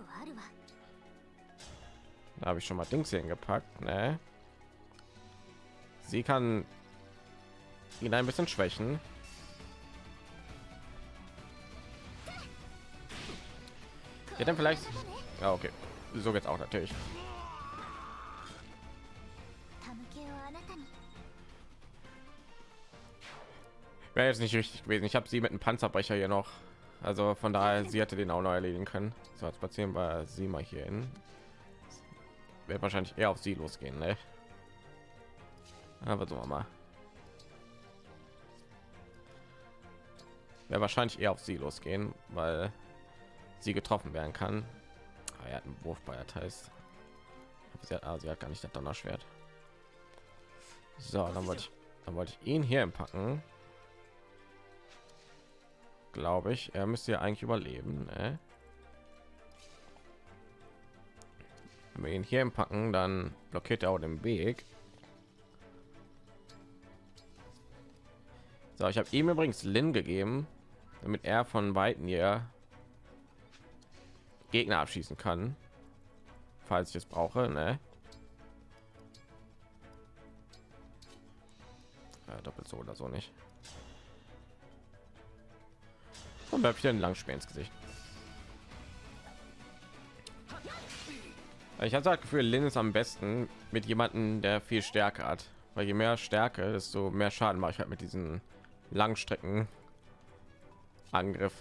Da habe ich schon mal Dings hingepackt. Ne? Sie kann ihn ein bisschen schwächen. Ja, dann vielleicht. Ja, okay. So geht's auch natürlich. Wäre jetzt nicht richtig gewesen. Ich habe sie mit einem Panzerbrecher hier noch. Also von daher, sie hätte den auch noch erledigen können. So, jetzt spazieren wir sie mal hier hin. Wird wahrscheinlich eher auf sie losgehen, ne? Aber so mal. Wäre wahrscheinlich eher auf sie losgehen, weil sie getroffen werden kann. Ah, er hat einen Wurf bei heißt. Sie hat, ah, sie hat gar nicht das Donnerschwert. So, dann wollte ich, dann wollte ich ihn hier packen. Glaube ich, er müsste ja eigentlich überleben. Ne? Wenn wir ihn hier packen, dann blockiert er auch den Weg. So, ich habe ihm übrigens Lin gegeben, damit er von weitem hier Gegner abschießen kann, falls ich es brauche. Ne? Ja, doppelt so oder so nicht. Und werfe ich ein Langspeer ins Gesicht. Ich habe das Gefühl, Lin ist am besten mit jemanden, der viel Stärke hat, weil je mehr Stärke, desto mehr Schaden mache ich halt mit diesen Langstrecken Angriff.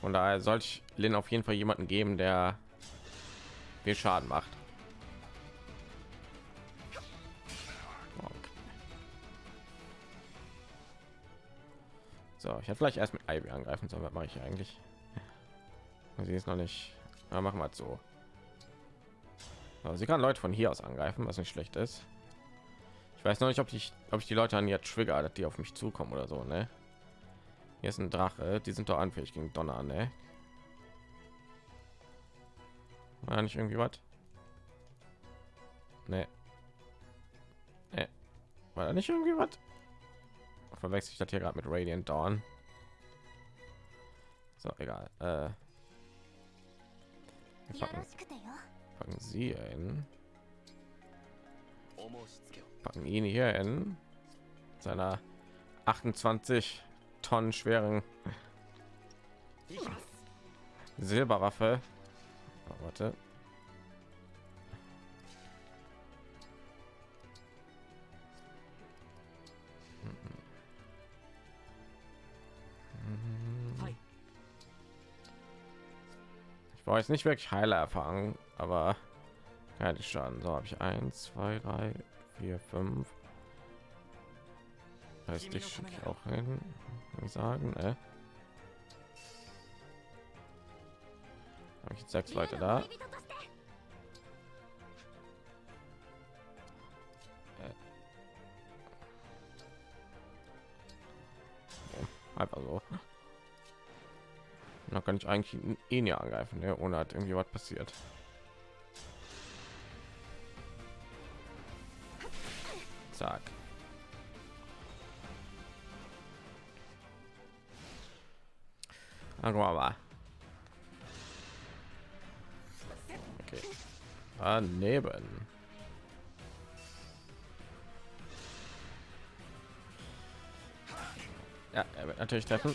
Von daher sollte ich Lin auf jeden Fall jemanden geben, der viel Schaden macht. So, ich hätte vielleicht erst mit Ivy angreifen sollen. Was mache ich eigentlich? Sie ist noch nicht. Ja, machen wir es so. Aber sie kann Leute von hier aus angreifen, was nicht schlecht ist. Ich weiß noch nicht, ob ich, ob ich die Leute an ihr trigger, die auf mich zukommen oder so, ne? Hier ist ein Drache, die sind doch anfällig gegen Donner, ne? War nicht irgendwie was? Ne. Ne. War da nicht irgendwie was? Verwechsel ich das hier gerade mit Radiant Dawn? So, egal. Äh, packen, packen sie in. Packen ihn hier in seiner 28 Tonnen schweren Silberwaffe. Oh, warte. Brauche jetzt nicht wirklich Heiler erfahren, aber die Schaden. So habe ich eins, zwei, drei, vier, fünf. Heißt ich schicke ich auch hin. Sagen, ne? Habe ich jetzt sechs Leute da? Äh. Einfach so. Da kann ich eigentlich ihn ja angreifen, ne? ohne hat irgendwie was passiert. Zack. Gucken wir mal. Okay. Daneben. Ja, er wird natürlich treffen.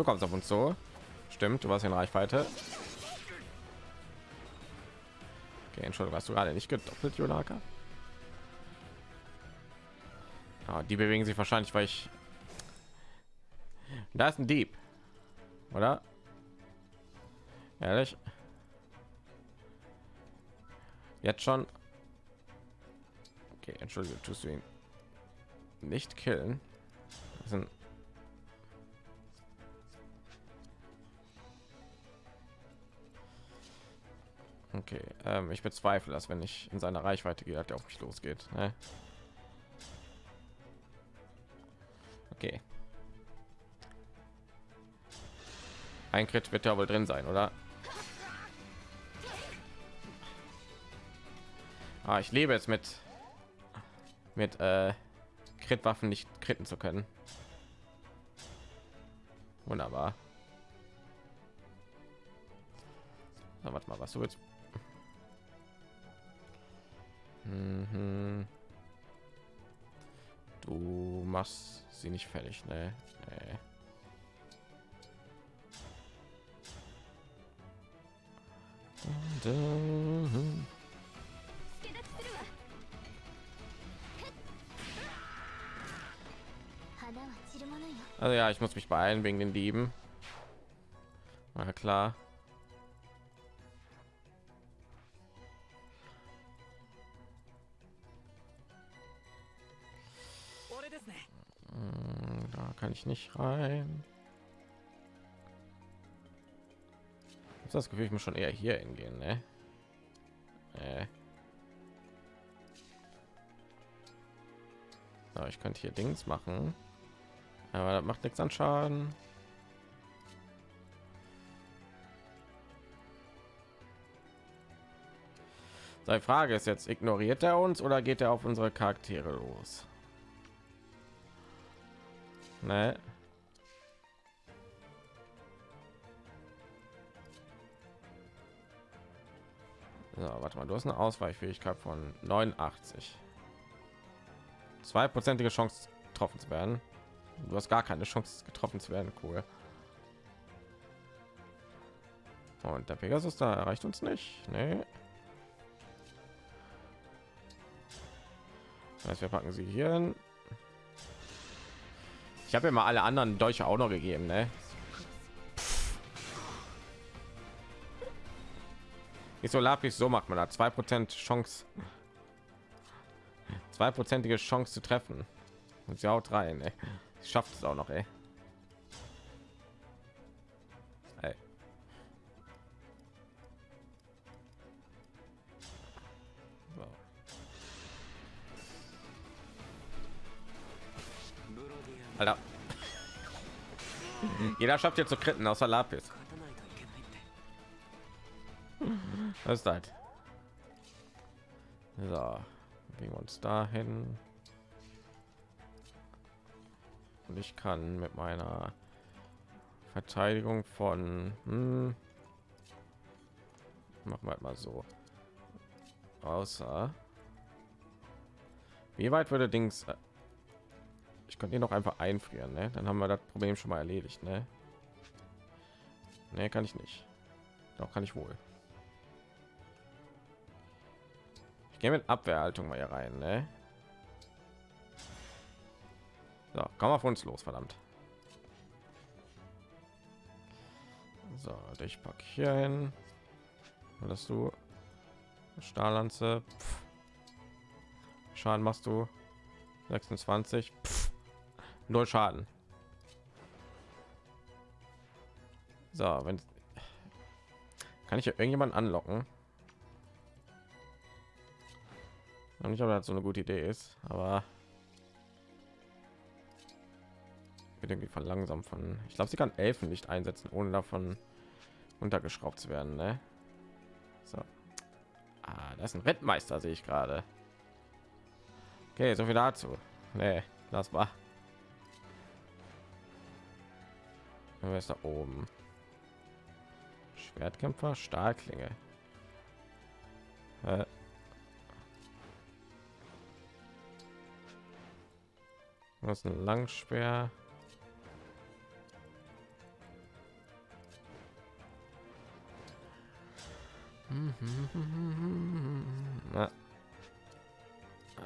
Du kommst auf uns so. Stimmt, du warst in Reichweite. Okay, Entschuldigung, hast du gerade nicht gedoppelt, Jonaka? Ja, die bewegen sich wahrscheinlich, weil ich... Da ist ein Dieb. Oder? Ehrlich? Jetzt schon? Okay, entschuldige, tust du ihn nicht killen? Das sind Okay, ähm, ich bezweifle, dass wenn ich in seiner Reichweite gehe, hat er auf mich losgeht. Ne? Okay. Ein Crit wird ja wohl drin sein, oder? Ah, ich lebe jetzt mit mit äh, Crit-Waffen nicht kritten zu können. Wunderbar. Na, warte mal, was du jetzt Mhm. Du machst sie nicht fertig, ne? Nee. Also ja, ich muss mich beeilen wegen den Dieben. Na klar. Kann ich nicht rein. Hab das Gefühl, ich muss schon eher hier hingehen, ne? Äh. So, ich könnte hier Dings machen, aber das macht nichts an Schaden. Seine Frage ist jetzt, ignoriert er uns oder geht er auf unsere Charaktere los? Ne? So, warte mal, du hast eine Ausweichfähigkeit von 89. Zweiprozentige Chance getroffen zu werden. Du hast gar keine Chance getroffen zu werden. Cool. Und der Pegasus da erreicht uns nicht. Nee. Das heißt, wir packen sie hier hin. Ich habe ja mal alle anderen Deutsche auch noch gegeben, ne? Nicht so Lapis, so macht man da zwei Prozent Chance, zweiprozentige Chance zu treffen. Und sie haut rein, ey. Sie schafft es auch noch, ey. ey. Alter. Jeder schafft jetzt zu kritten außer Lapis. Was ist das? So, bringen wir uns dahin. Und ich kann mit meiner Verteidigung von hm, machen wir halt mal so. Außer wie weit würde Dings könnte ihn noch einfach einfrieren, ne? Dann haben wir das Problem schon mal erledigt, ne? Ne, kann ich nicht. Doch kann ich wohl. Ich gehe mit Abwehrhaltung mal hier rein, ne? So, komm auf uns los, verdammt. So, ich pack hier hin. Dass du Stahllanze. Schaden machst du 26. Pff. Null Schaden. So, wenn kann ich irgendjemand anlocken? Und ich habe das so eine gute Idee ist, aber wird irgendwie verlangsamt von. Ich glaube, sie kann Elfen nicht einsetzen, ohne davon untergeschraubt zu werden. Ne? So. Ah, das ist ein Wettmeister, sehe ich gerade. Okay, so viel dazu. Nee, das war. Wer ist da oben? Schwertkämpfer, Stahlklinge. Äh. Was ein Langspeer. Na.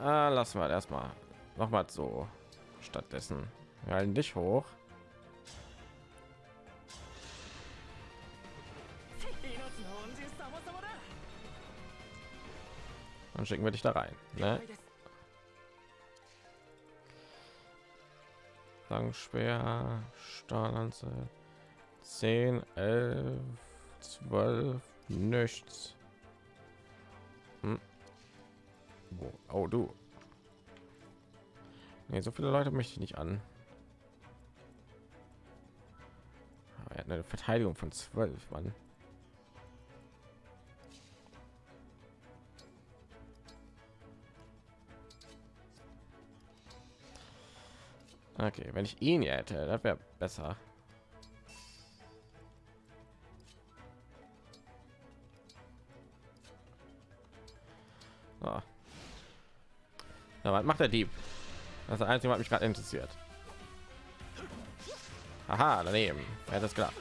Ah, lassen wir erstmal noch mal so stattdessen wir halten dich hoch dann schicken wir dich da rein ne? Langspeer, Stahllanze, 10, 11, 12, nichts. Hm. Oh, du. Nee, so viele Leute möchte ich nicht an. Er hat eine Verteidigung von 12, Mann. Okay, wenn ich ihn hätte, das wäre besser. Ja, was macht der Dieb? Das ist das Einzige, was mich gerade interessiert. Aha, daneben. Er hat das klar.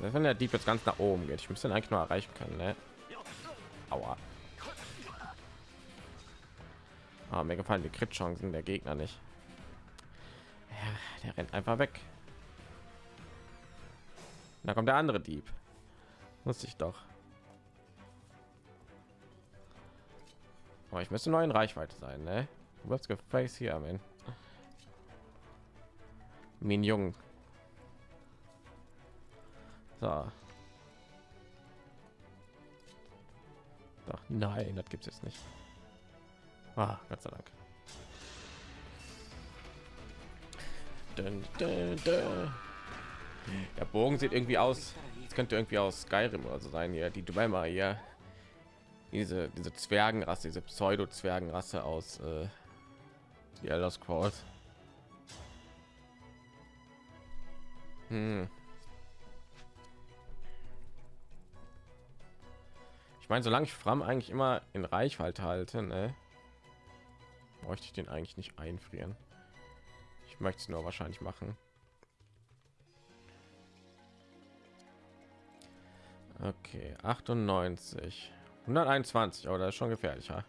wenn der Dieb jetzt ganz nach oben geht, ich müsste ihn eigentlich nur erreichen können. Ne? Aua. Ah, mir gefallen die Crit-Chancen der Gegner nicht. Ja, der rennt einfach weg. Da kommt der andere Dieb. Muss ich doch. Aber ich müsste nur in Reichweite sein, ne? Was gefällt hier, man? Min Jung. So. Doch, nein, das gibt es jetzt nicht. Ah, Gott sei Dank. Dun, dun, dun. Der Bogen sieht irgendwie aus. Es könnte irgendwie aus Skyrim oder so sein hier. Die Dwemer hier. Diese diese Zwergenrasse, diese Pseudo Zwergenrasse aus äh, die Elder Scrolls. Hm. Ich meine, solange ich Fram eigentlich immer in Reichweite halte, ne? Bräuchte ich den eigentlich nicht einfrieren. Ich möchte es nur wahrscheinlich machen. Okay 98 121 aber das ist schon gefährlicher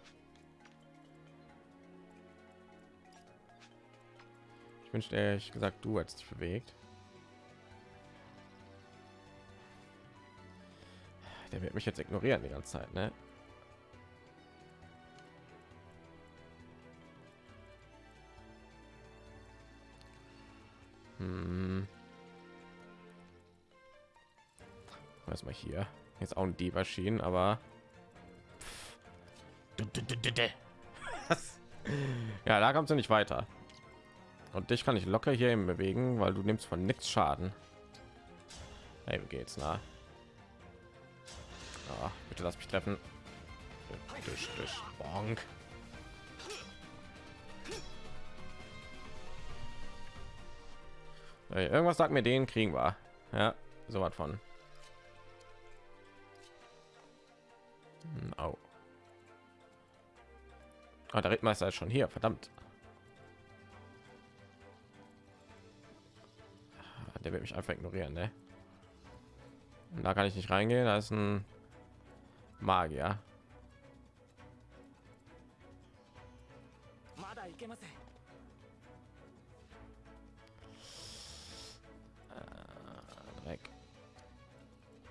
ich wünschte ehrlich gesagt du hättest dich bewegt. Der wird mich jetzt ignorieren die ganze Zeit, ne? Was mal hier? Jetzt auch ein Dieb erschienen, aber ja, da kommst du nicht weiter. Und dich kann ich locker hier bewegen, weil du nimmst von nichts Schaden. Hey, wie geht's, na? Ah, bitte lass mich treffen. Durch, durch, bonk. Hey, irgendwas sagt mir, den kriegen wir. Ja, so was von. Hm, au. Ah, der Rittmeister ist schon hier, verdammt. Ah, der wird mich einfach ignorieren, ne? Da kann ich nicht reingehen, da ist ein Magier.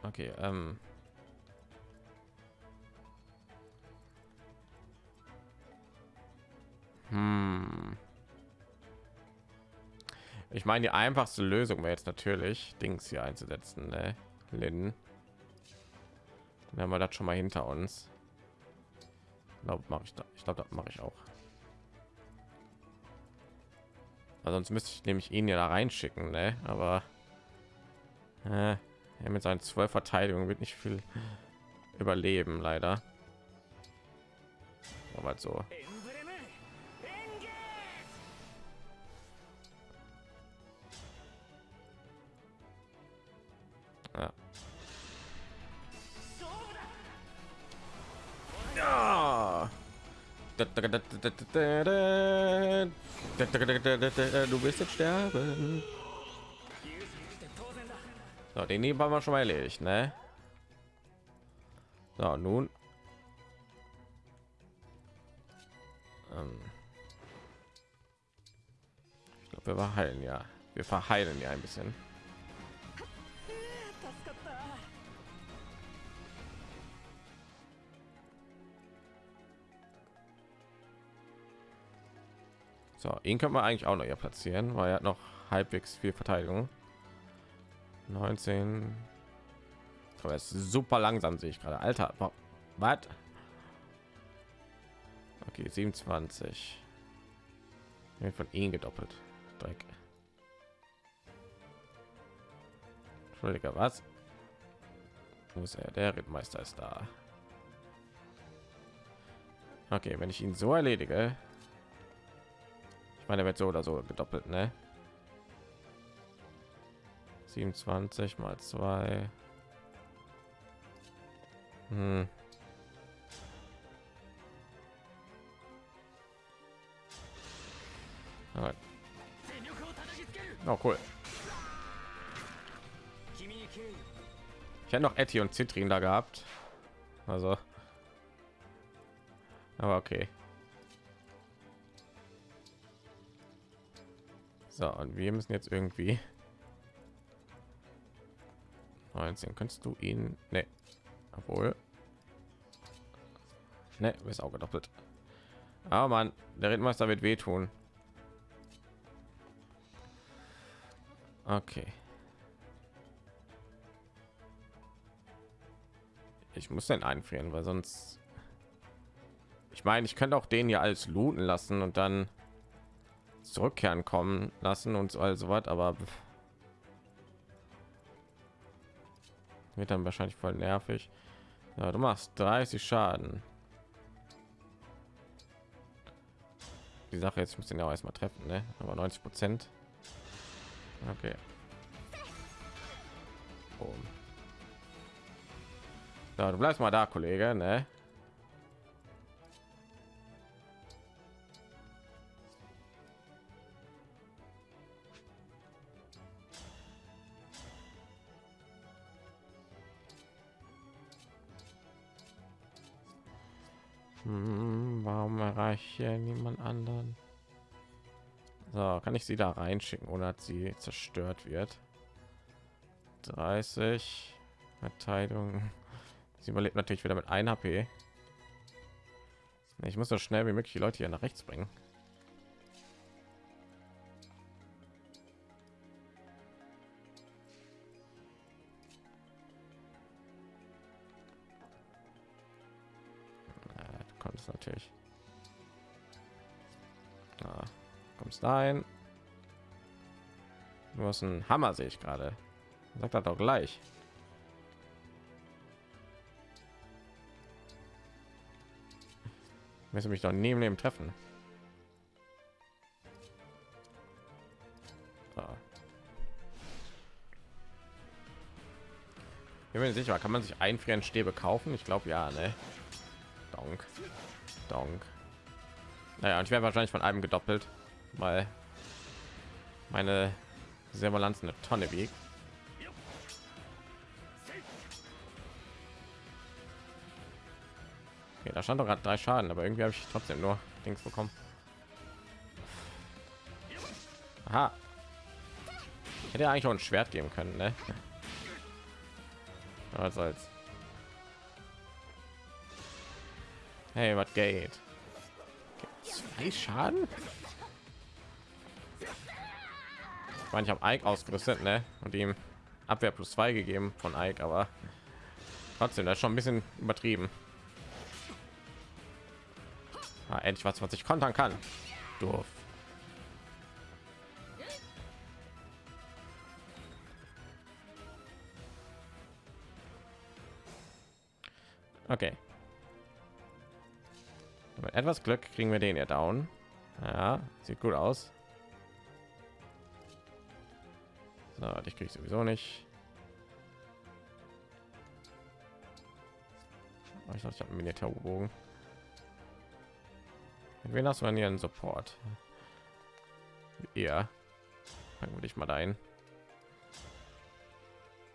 Ah, okay, ähm. Hm. Ich meine, die einfachste Lösung wäre jetzt natürlich, Dings hier einzusetzen, ne? Lin. Dann haben wir das schon mal hinter uns. Glaube mache ich da. Ich glaube, das mache ich auch. Also sonst müsste ich nämlich ihn ja da reinschicken, ne? Aber äh, er mit seinen zwölf Verteidigungen wird nicht viel überleben, leider. Aber halt so. Du wirst jetzt sterben. So, den haben wir schon mal erledigt, ne? So, nun. Ähm. Ich glaube, wir verheilen ja. Wir verheilen ja ein bisschen. So, ihn können wir eigentlich auch noch hier platzieren, weil er hat noch halbwegs viel Verteidigung. 19. Aber er ist super langsam, sehe ich gerade. Alter, wa- was? Okay, 27. Wird von ihm gedoppelt. Dreck. Entschuldige, was? Wo ist er? Der Rittmeister ist da. Okay, wenn ich ihn so erledige, ich meine, wird so oder so gedoppelt, ne? 27 mal 2. Hm. Oh, cool. Ich hätte noch Etty und Zitrin da gehabt. Also. Aber okay. So, und wir müssen jetzt irgendwie 19 kannst du ihn? Ne. Obwohl. Ne ist auch gedoppelt. Aber man der Rittmeister wird wehtun. Okay. Ich muss den einfrieren weil sonst ich meine ich könnte auch den hier alles looten lassen und dann zurückkehren kommen lassen und so also was aber wird dann wahrscheinlich voll nervig ja, du machst 30 schaden die sache jetzt muss den ja auch erstmal treffen ne? aber 90 prozent okay Boom. Ja, du bleibst mal da kollege ne? Hm, warum erreiche ich niemand anderen? So, kann ich sie da reinschicken, ohne dass sie zerstört wird? 30 Verteidigung Sie überlebt natürlich wieder mit 1 HP. Ich muss so schnell wie möglich die Leute hier nach rechts bringen. Rein. Du hast einen Hammer, sehe ich gerade. Sagt er doch gleich. Müssen mich doch neben dem treffen. So. Ich bin mir sicher, kann man sich einfrieren Stäbe kaufen? Ich glaube ja, ne? Donk. Donk. Naja, und ich werde wahrscheinlich von einem gedoppelt, weil meine Servalanz eine Tonne wiegt. Okay, da stand doch gerade drei Schaden, aber irgendwie habe ich trotzdem nur Dings bekommen. Aha. Hätte eigentlich auch ein Schwert geben können, ne? Was soll's. Hey, was geht? Zwei Schaden? Ich meine, ich habe Ike ausgerüstet, ne? Und ihm Abwehr plus zwei gegeben von Ike, aber trotzdem, das ist schon ein bisschen übertrieben. Ah, endlich was, was ich kontern kann. Doof. Okay. Mit etwas Glück kriegen wir den ja down. Ja, sieht gut aus. So, ich kriege sowieso nicht. Ich dachte, ich habe einen Militärbogen. Wen hast du denn hier einen Support? Ja, dann würde ich mal ein,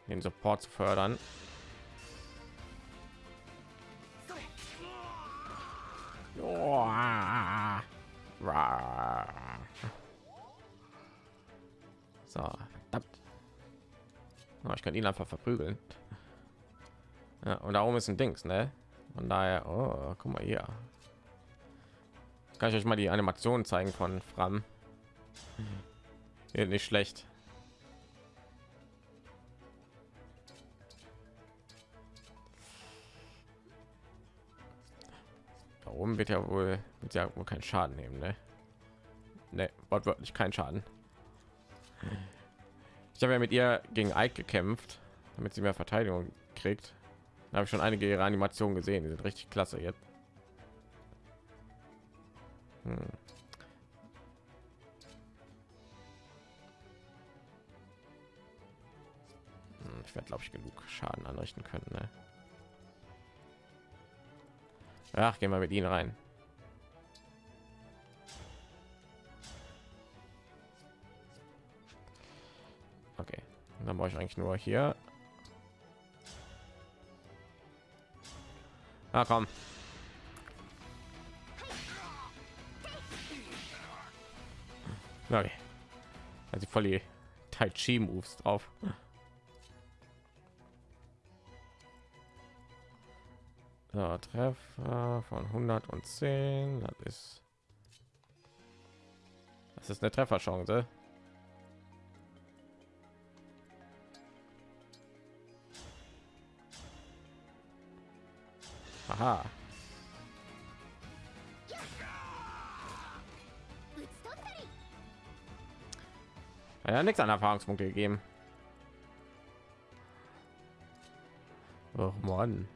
den Support zu fördern. So, Oh, ich kann ihn einfach verprügeln. Ja, und da oben ist ein Dings, ne? Von daher, oh, guck mal hier. Kann ich euch mal die Animation zeigen von Fram? Hier nicht schlecht. Da oben wird ja wohl wird ja wohl kein Schaden nehmen, ne? Ne, wortwörtlich kein Schaden. Ich habe ja mit ihr gegen Ike gekämpft, damit sie mehr Verteidigung kriegt. Da habe ich schon einige ihrer Animationen gesehen, die sind richtig klasse jetzt. Hm. hm ich werde, glaube ich, genug Schaden anrichten können. Ne? Ach, gehen wir mit ihnen rein. Dann brauche ich eigentlich nur hier. Ah, komm. Okay. Also voll die Tai Chi Moves drauf. So, Treffer von 110, das ist das ist eine Trefferchance. Aha. Ja, nichts an Erfahrungspunkte gegeben. Oh Mann.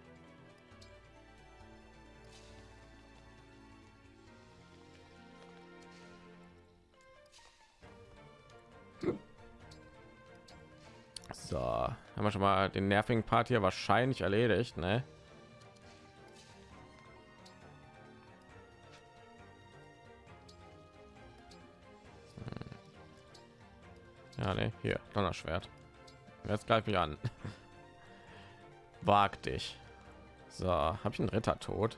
So, haben wir schon mal den nervigen Part hier wahrscheinlich erledigt, ne? Ja, ne, hier, Donnerschwert. Jetzt greife ich an. Wag dich. So, habe ich einen Ritter tot?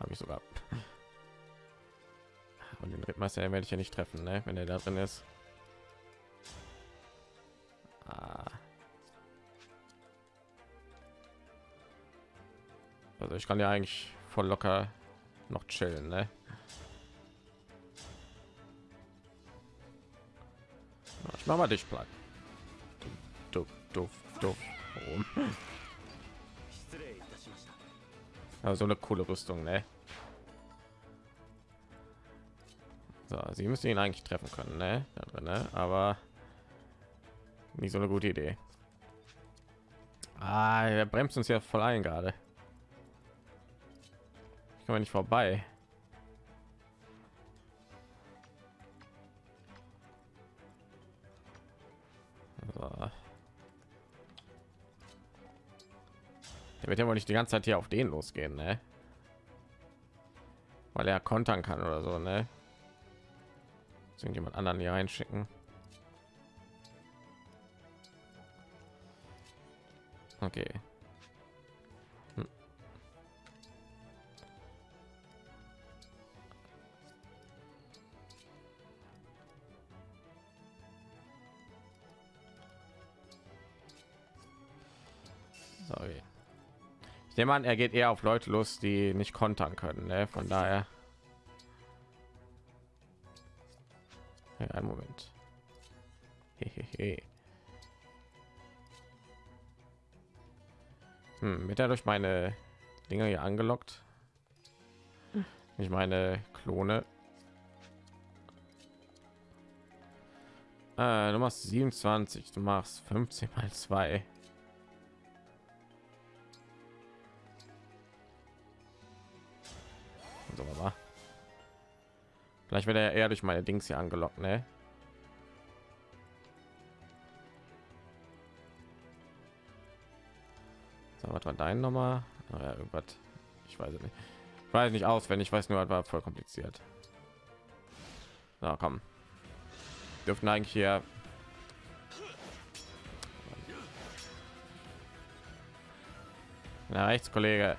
Habe ich sogar. Und den Rittmeister werde ich ja nicht treffen, ne? wenn er da drin ist. Ah. Also ich kann ja eigentlich voll locker noch chillen, ne? Ich mach mal dich platt. Du, du, du, Warum? Ja, so eine coole Rüstung, ne? So, sie müssen ihn eigentlich treffen können, ne? Da drin, ne? Aber nicht so eine gute Idee. Ah, er bremst uns ja voll ein gerade. Ich komme nicht vorbei. Wird ja wohl nicht die ganze Zeit hier auf den losgehen, ne? Weil er kontern kann oder so, ne? Jemand anderen hier reinschicken. Okay. Ich nehme an, er geht eher auf Leute los, die nicht kontern können. Ne? Von daher. Ja, einen Moment. Hehehe. Hm, wird er durch meine Dinger hier angelockt? Ich meine Klone. Äh, du machst 27, du machst 15 mal 2. So, aber vielleicht wird er eher durch meine Dings hier angelockt, ne? So, was war dein Nummer? Oh ja, irgendwas. Ich weiß nicht. Ich weiß nicht aus, wenn ich weiß nur, war voll kompliziert. Na komm. Dürften eigentlich hier. Na rechts, Kollege.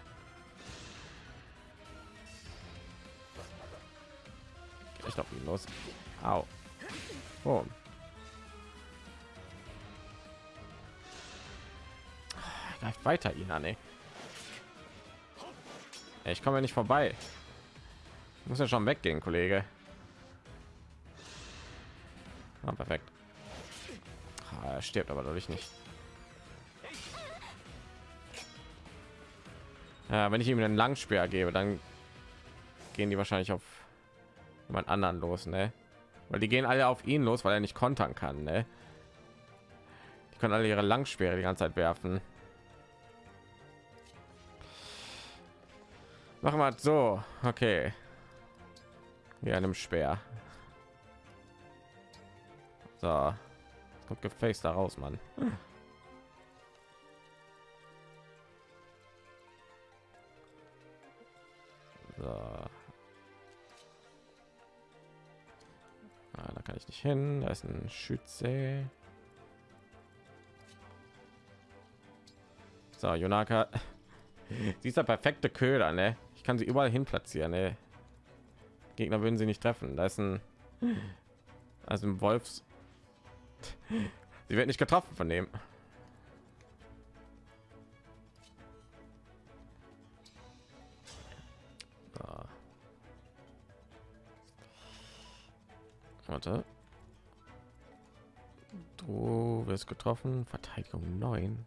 Ich glaube ihn los. Au. Oh. greift weiter ihn an ey. ich komme nicht vorbei ich muss ja schon weggehen kollege ah, perfekt ah, er stirbt aber dadurch nicht ja, wenn ich ihm einen Langspeer gebe dann gehen die wahrscheinlich auf jemand anderen los ne? weil die gehen alle auf ihn los weil er nicht kontern kann ne? die können alle ihre Langspeere die ganze Zeit werfen Machen wir so. Okay. Wie einem Speer. So. Kommt gefaced da raus, Mann. So. Ah, da kann ich nicht hin. Da ist ein Schütze. So, Jonaka. Sie ist der perfekte Köder, ne? Ich kann sie überall hin platzieren. Ey. Gegner würden sie nicht treffen. Da ist ein also ein Wolfs. Sie wird nicht getroffen von dem. Warte. Du wirst getroffen. Verteidigung 9.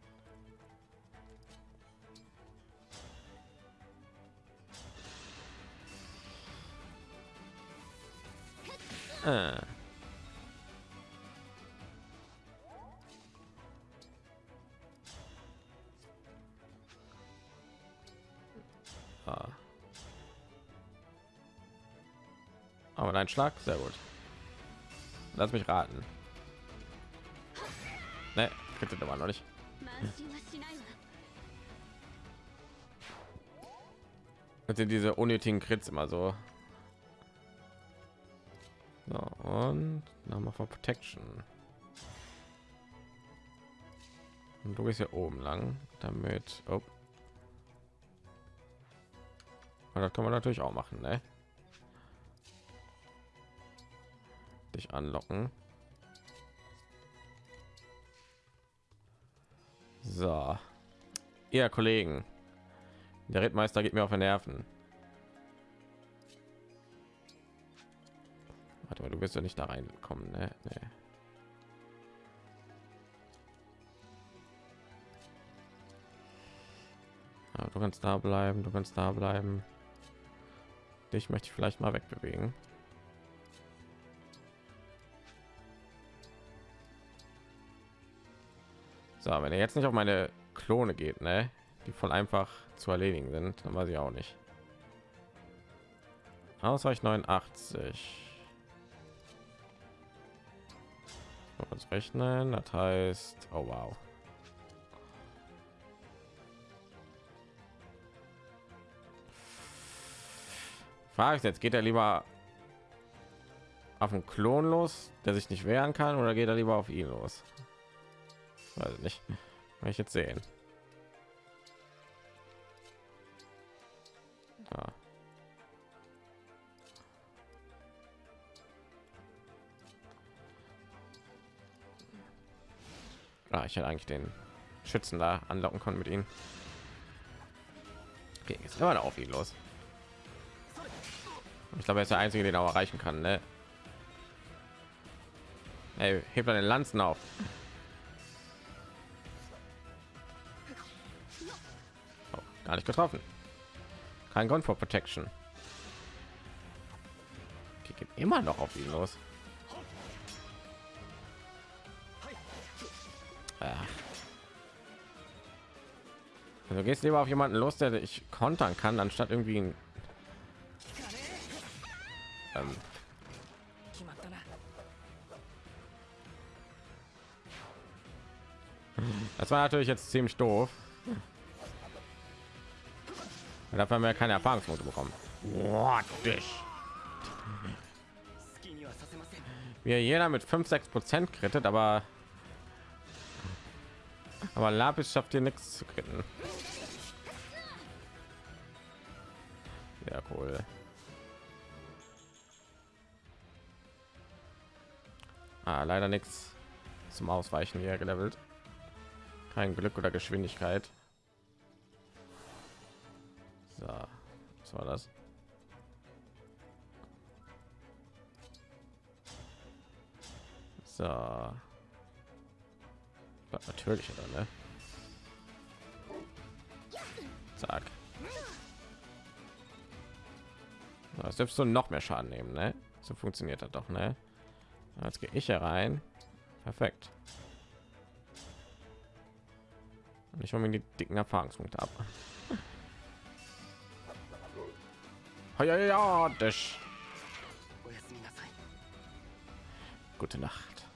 Äh. Ah. Aber dein Schlag, sehr gut. Lass mich raten. Ne, kriegt aber noch nicht. sind diese unnötigen Krits immer so so, und nochmal von Protection. Und du bist hier oben lang, damit. Oh. Und das kann man natürlich auch machen, ne? Dich anlocken. So, ihr Kollegen, Der Rittmeister geht mir auf den Nerven. Warte mal, du wirst ja nicht da reinkommen, ne? Nee. Du kannst da bleiben, du kannst da bleiben. Dich möchte ich vielleicht mal wegbewegen. So, wenn er jetzt nicht auf meine Klone geht, ne, die voll einfach zu erledigen sind, dann weiß ich auch nicht. Ausreich 89. Uns rechnen, das heißt, oh wow. Frage ist jetzt, geht er lieber auf einen Klon los, der sich nicht wehren kann, oder geht er lieber auf ihn los? Ich nicht. Will ich jetzt sehen. Ja. Ah, ich hätte eigentlich den Schützen da anlocken können mit ihnen. Okay, jetzt immer auf ihn los. Ich glaube, er ist der einzige, den er erreichen kann. Ne? Hey, hebt er den Lanzen auf. Gar nicht getroffen. Kein Grund für Protection. Okay, geht immer noch auf ihn los. Ja. Also gehst lieber auf jemanden los, der ich kontern kann, anstatt irgendwie ein ähm, das war natürlich jetzt ziemlich doof. Dafür haben wir keine Erfahrungspunkte bekommen. What Wie jeder mit 5, 6 Prozent krittet, aber aber Lapis schafft hier nichts zu kritten. Ja, cool. Ah, leider nichts zum Ausweichen hier gelevelt. Kein Glück oder Geschwindigkeit. So, was war das? So. Natürlich, oder ne? Zack. Das dürfst du noch mehr Schaden nehmen, ne? So funktioniert das doch, ne? Jetzt gehe ich herein. Perfekt. Und ich hole mir die dicken Erfahrungspunkte ab. Ja, ja, das. Gute Nacht.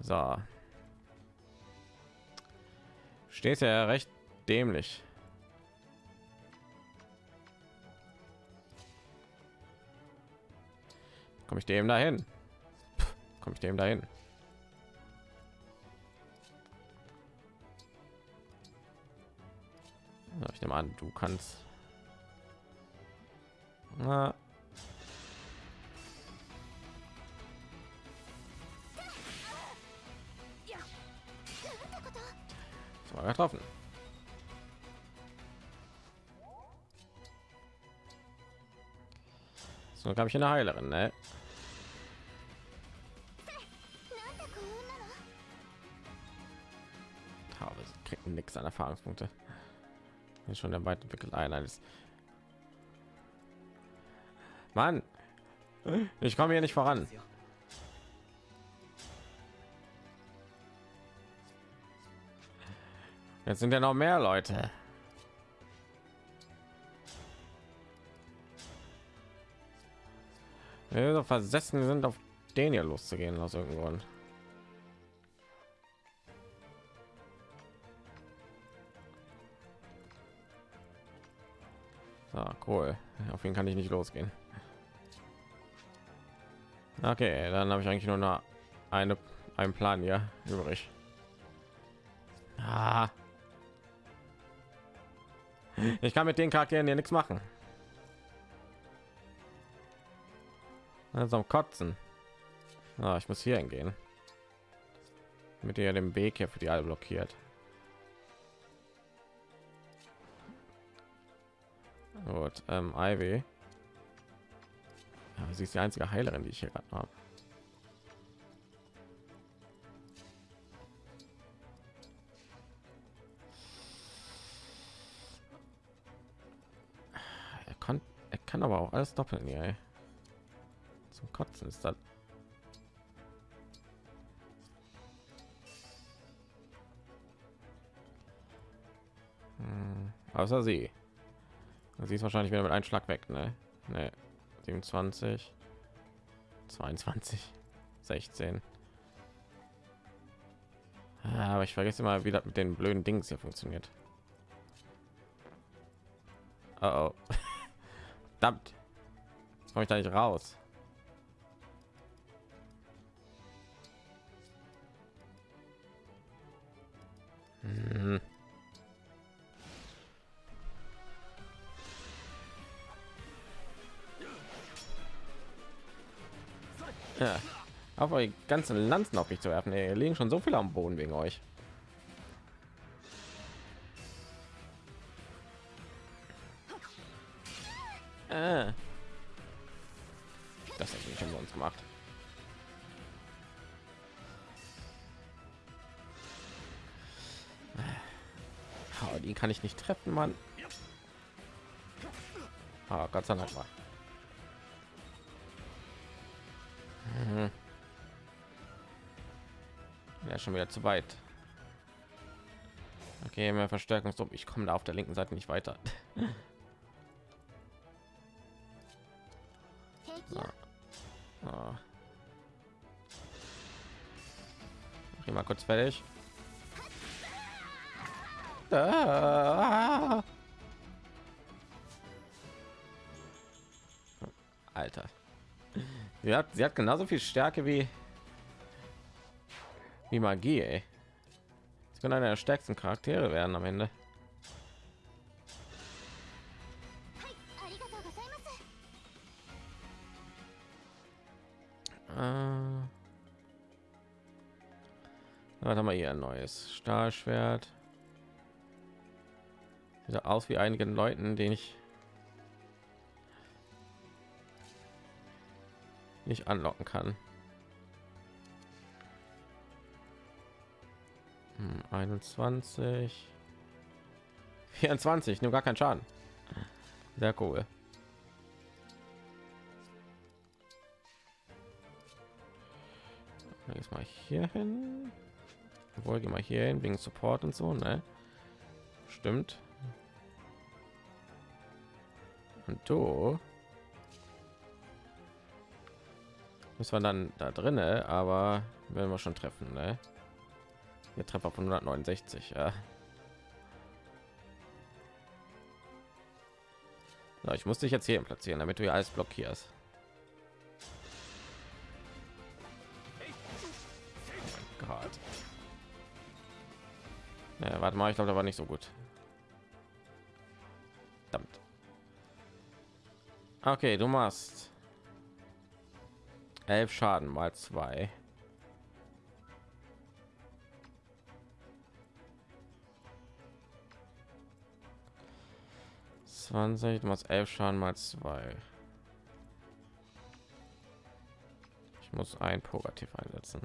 So. Steht ja recht dämlich. komme ich dem dahin komme ich dem dahin ich nehme an du kannst Na. Getroffen so habe ich eine heilerin ne? kriegt nichts an Erfahrungspunkte. Ist schon der weit entwickelt ein ist. Mann, ich komme hier nicht voran. Jetzt sind ja noch mehr Leute. Wir so versessen sind auf den hier loszugehen aus irgendeinem Grund. Cool. Auf ihn kann ich nicht losgehen. Okay, dann habe ich eigentlich nur noch eine einen Plan hier übrig. Ah. Ich kann mit den Charakteren hier nichts machen. Also Kotzen. Ah, ich muss hier hingehen. Mit ihr den Weg hier für die alle blockiert. Gut, ähm, Ivy. Ja, sie ist die einzige Heilerin, die ich hier gerade habe. Er kann, er kann aber auch alles doppeln. Ey. Zum Kotzen ist das. Hm, außer sie. Sie ist wahrscheinlich wieder mit einem Schlag weg, ne? Ne, 27, 22, 16. Ah, aber ich vergesse immer, wie das mit den blöden Dings hier funktioniert. Oh, oh. Verdammt. Jetzt komme ich da nicht raus. Aber die ganzen Lanzen auf mich zu werfen. Ey, liegen schon so viele am Boden wegen euch. Äh. Das hat schon uns gemacht. Oh, die kann ich nicht treffen, Mann. Ah, sei Ja, schon wieder zu weit. Okay, mehr Verstärkungsdruck. Ich komme da auf der linken Seite nicht weiter. So. So. Mach mal kurz fertig. Ah. Alter. Sie hat, sie hat genauso viel Stärke wie wie Magie. Ey. Sie können einer der stärksten Charaktere werden am Ende. Äh, was haben wir hier ein neues Stahlschwert? Sieht aus wie einigen Leuten, den ich nicht anlocken kann. 21 24 nur gar kein Schaden. Sehr cool. Jetzt mal hier hin. Obwohl, gehen wir hier hin wegen Support und so, ne? Stimmt. Und du müssen wir dann da drinne, aber werden wir schon treffen, ne? Der Treffer von 169, ja. So, ich muss dich jetzt hier platzieren, damit du hier alles blockierst. Ja, warte mal, ich glaube, da war nicht so gut. Verdammt. Okay, du machst elf Schaden mal zwei. Zwanzig, du machst elf Schaden mal zwei. Ich muss ein Pogativ einsetzen.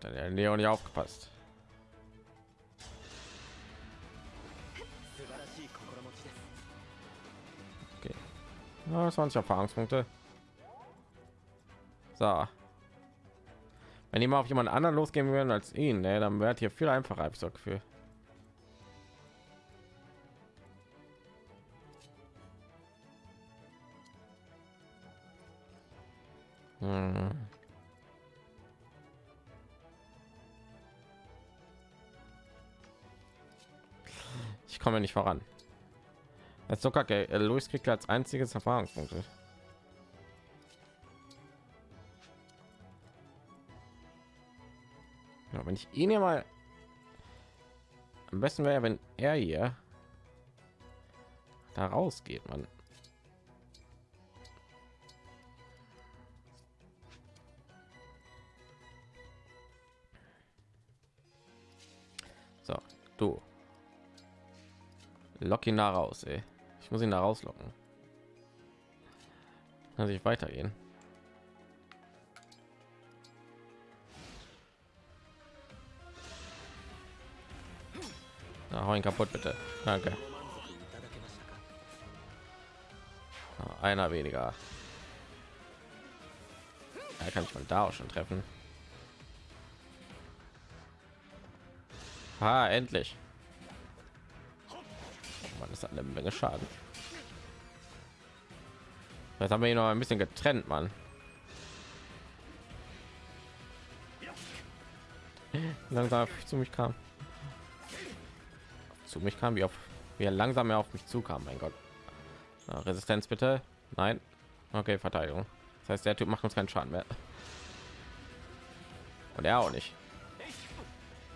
Dann der Leon nicht aufgepasst. Okay. Ja, 20 Erfahrungspunkte. So. Wenn die mal auf jemand anderen losgehen würden als ihn, ne, dann wäre hier viel einfacher, habe ich so Gefühl. Hm. Ich komme nicht voran. Als so kacke. Äh, Luis kriegt als einziges Erfahrungspunkte. Wenn ich ihn ja mal am besten wäre, wenn er hier da rausgeht, man. So, du. Lock ihn da raus, ey. Ich muss ihn da rauslocken. Kann sich weitergehen. Na, hau ihn kaputt, bitte. Danke. Ah, Einer weniger. Er kann ich von da auch schon treffen. Ah, endlich. Oh Mann, das hat eine Menge Schaden. Jetzt haben wir ihn noch ein bisschen getrennt, Mann. Langsam zu mich kam. Zu mich kam, wie auf wie er langsam mehr auf mich zukam. Mein Gott. Resistenz bitte. Nein. Okay, Verteidigung. Das heißt, der Typ macht uns keinen Schaden mehr. Und er auch nicht.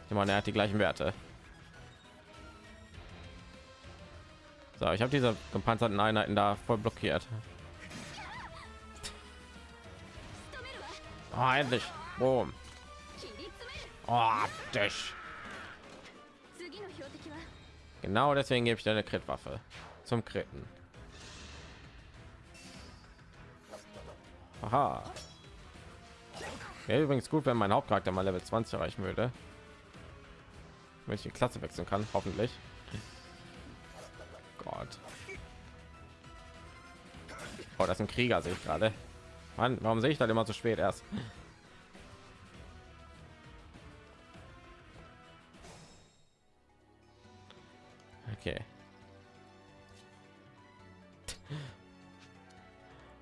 Ich meine, er hat die gleichen Werte. So, ich habe diese gepanzerten Einheiten da voll blockiert. Oh, endlich. Boom. Oh. Genau deswegen gebe ich deine Crit-Waffe zum Kritten. Aha. Wäre übrigens gut, wenn mein Hauptcharakter mal Level 20 erreichen würde. Wenn ich die Klasse wechseln kann, hoffentlich. Gott. Oh, das ist ein Krieger, sehe ich gerade. Mann, warum sehe ich dann immer so spät erst? Okay.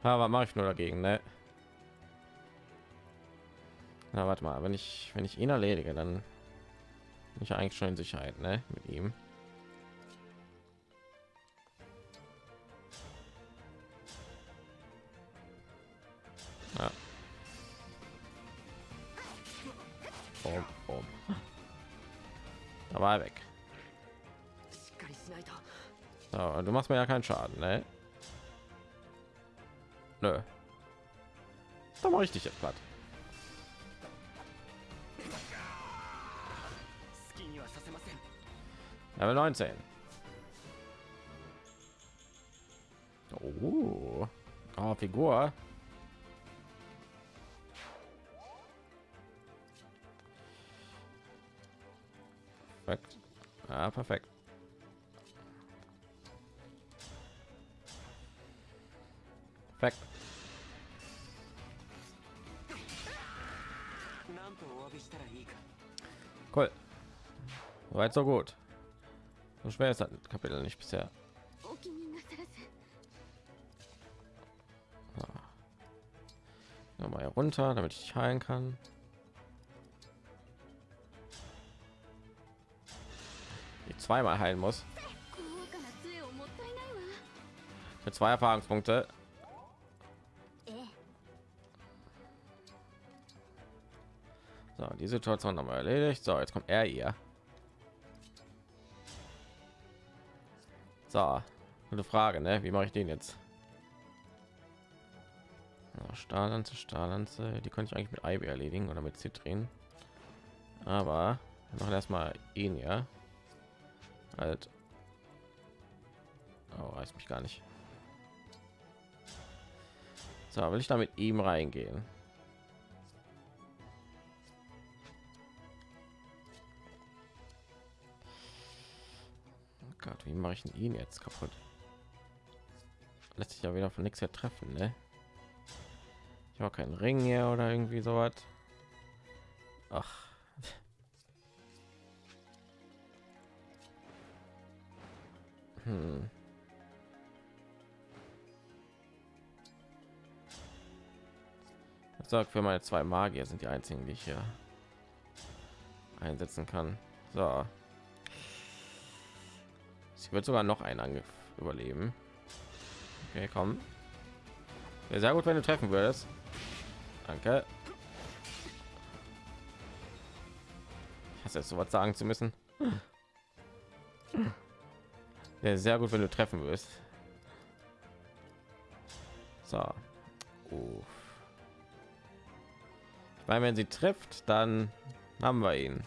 Aber mache ich nur dagegen, ne? Na, warte mal, wenn ich wenn ich ihn erledige, dann bin ich eigentlich schon in Sicherheit, ne? Mit ihm. Ja. Boom, boom. Da war er weg. So, du machst mir ja keinen Schaden, ne? Nö. Da mache ich dich jetzt platt. Level 19. Oh, oh Figur. Perfekt. Ah, perfekt. Perfekt. Cool. Soweit so gut. So schwer ist das Kapitel nicht bisher. Nochmal runter, damit ich heilen kann. Ich zweimal heilen muss. Für zwei Erfahrungspunkte. Die Situation haben wir erledigt. So, jetzt kommt er hier. So, gute Frage, ne? Wie mache ich den jetzt? Ja, Stahllanze, Stahllanze, die konnte ich eigentlich mit Ivy erledigen oder mit Zitrin. Aber wir machen erstmal ihn ja. Halt. Oh, weiß mich gar nicht. So, will ich da mit ihm reingehen? Gott, wie mache ich denn ihn jetzt kaputt? Lässt sich ja wieder von nichts her treffen, ne? Ich habe keinen Ring hier oder irgendwie sowas. Ach. Hm. Sagt für meine zwei Magier sind die einzigen, die ich hier einsetzen kann. So. Sie wird sogar noch einen Angriff überleben. Okay, komm. Wäre sehr gut, wenn du treffen würdest. Danke. Ich hasse jetzt so was sagen zu müssen. Wäre sehr gut, wenn du treffen wirst. So. Uff. Meine, wenn sie trifft, dann haben wir ihn.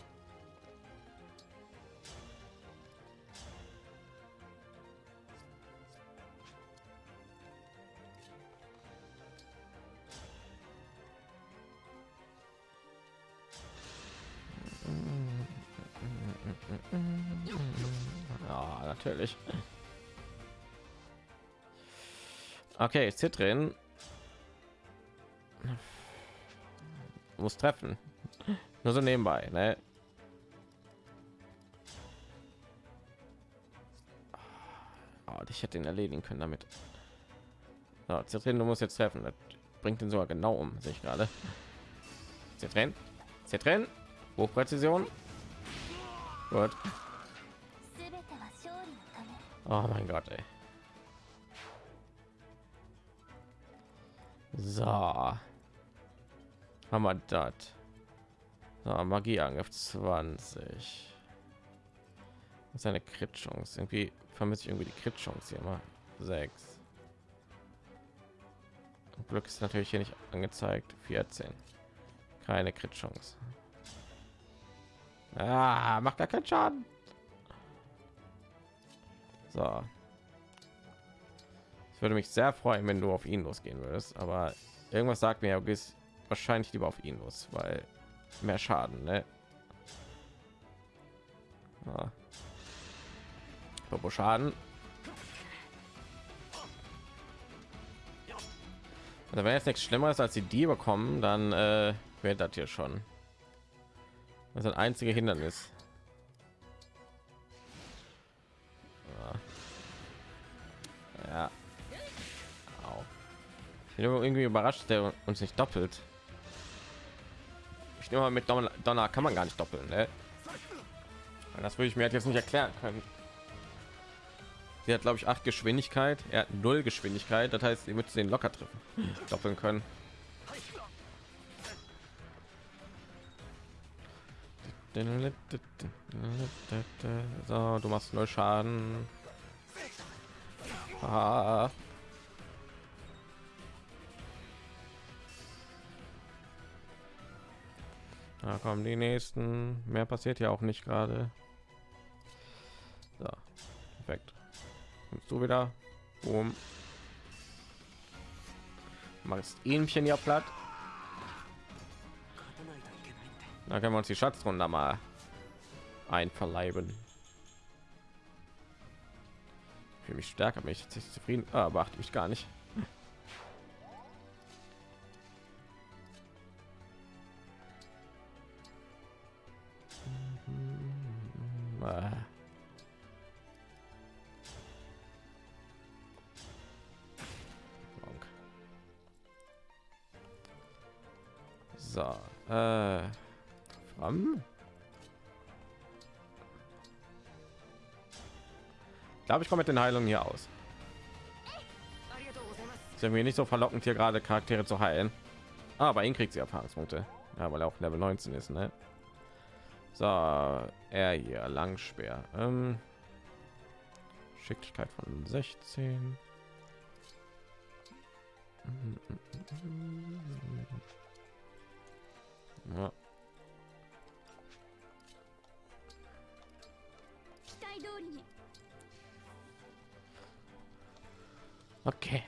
Natürlich. Okay, Zitrin muss treffen. Nur so nebenbei, ne? Oh, ich hätte ihn erledigen können damit. So, Zitrin, du musst jetzt treffen. Das bringt ihn sogar genau um, sehe ich gerade. Zitrin, Zitrin, Hochpräzision. Gut. Oh mein Gott, ey. So. Haben wir das. So, Magieangriff 20. Das ist eine Crit-Chance. Irgendwie vermisse ich irgendwie die Crit-Chance hier mal. 6. Glück ist natürlich hier nicht angezeigt. 14. Keine Crit-Chance. Ah, macht gar keinen Schaden. So. Ich würde mich sehr freuen, wenn du auf ihn losgehen würdest, aber irgendwas sagt mir, du gehst wahrscheinlich lieber auf ihn los, weil mehr Schaden, ne? Turbo Schaden. Also wenn jetzt nichts Schlimmeres als die die bekommen, dann äh, wird das hier schon. Das ist ein einzige Hindernis. Bin irgendwie überrascht, der uns nicht doppelt. Ich nehme mal mit Donner, kann man gar nicht doppeln, ne? Das würde ich mir halt jetzt nicht erklären können. Sie hat, glaube ich, acht Geschwindigkeit. Er hat null Geschwindigkeit. Das heißt, ihr müsst den locker treffen, doppeln können. So, du machst null Schaden. Ah. Da kommen die nächsten. Mehr passiert ja auch nicht gerade. So, perfekt. Kommst du wieder? Boom. Machst ähnchen ja platt. Da können wir uns die Schatzrunde mal einverleiben. Für mich stärker mich zufrieden, ah, aber achte mich gar nicht. So, äh. Ich glaube, ich komme mit den Heilungen hier aus. Ist mir nicht so verlockend, hier gerade Charaktere zu heilen. Ah, aber ihn kriegt sie Erfahrungspunkte. Ja, weil er auch Level 19 ist, ne? So, er hier Langspeer. Ähm, Schicklichkeit von 16. Ja. Okay.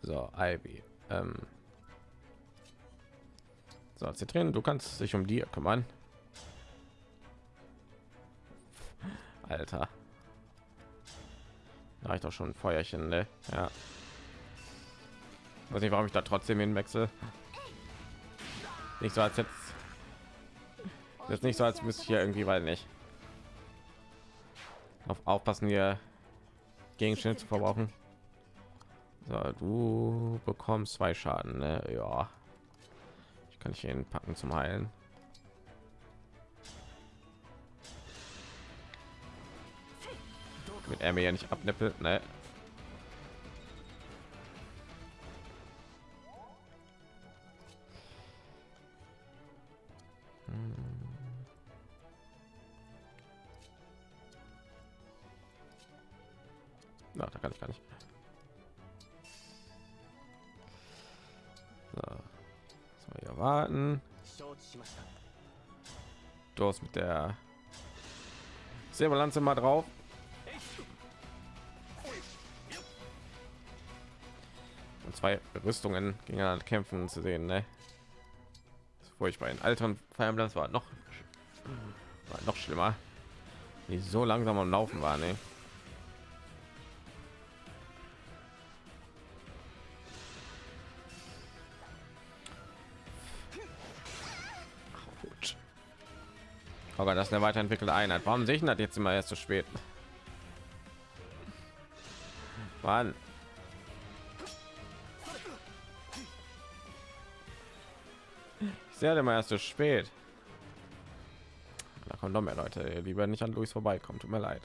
So, Ivy. Ähm. So, Zitrin, du kannst dich um die kümmern. Alter. Da ich doch schon ein Feuerchen, ne? Ja. Weiß nicht, warum ich da trotzdem hinwechsel. Nicht so als jetzt. Jetzt nicht so als müsste ich hier irgendwie, weil nicht. Auf aufpassen hier Gegenstände zu verbrauchen. So, du bekommst zwei Schaden, ne? Ja. Kann ich ihn packen zum Heilen. Mit er mir ja nicht abnippelt, ne? Warten. Du hast mit der Silberlanze mal drauf. Und zwei Rüstungen gegeneinander kämpfen zu sehen, ne? Bevor ich bei den Altern feiern das war noch War noch schlimmer. Die so langsam am Laufen war, ne? Aber das ist eine weiterentwickelte Einheit. Warum sehe ich das jetzt immer erst zu spät? Mann. Ich sehe immer erst zu spät. Da kommen noch mehr Leute, lieber nicht an Luis vorbeikommen. Tut mir leid.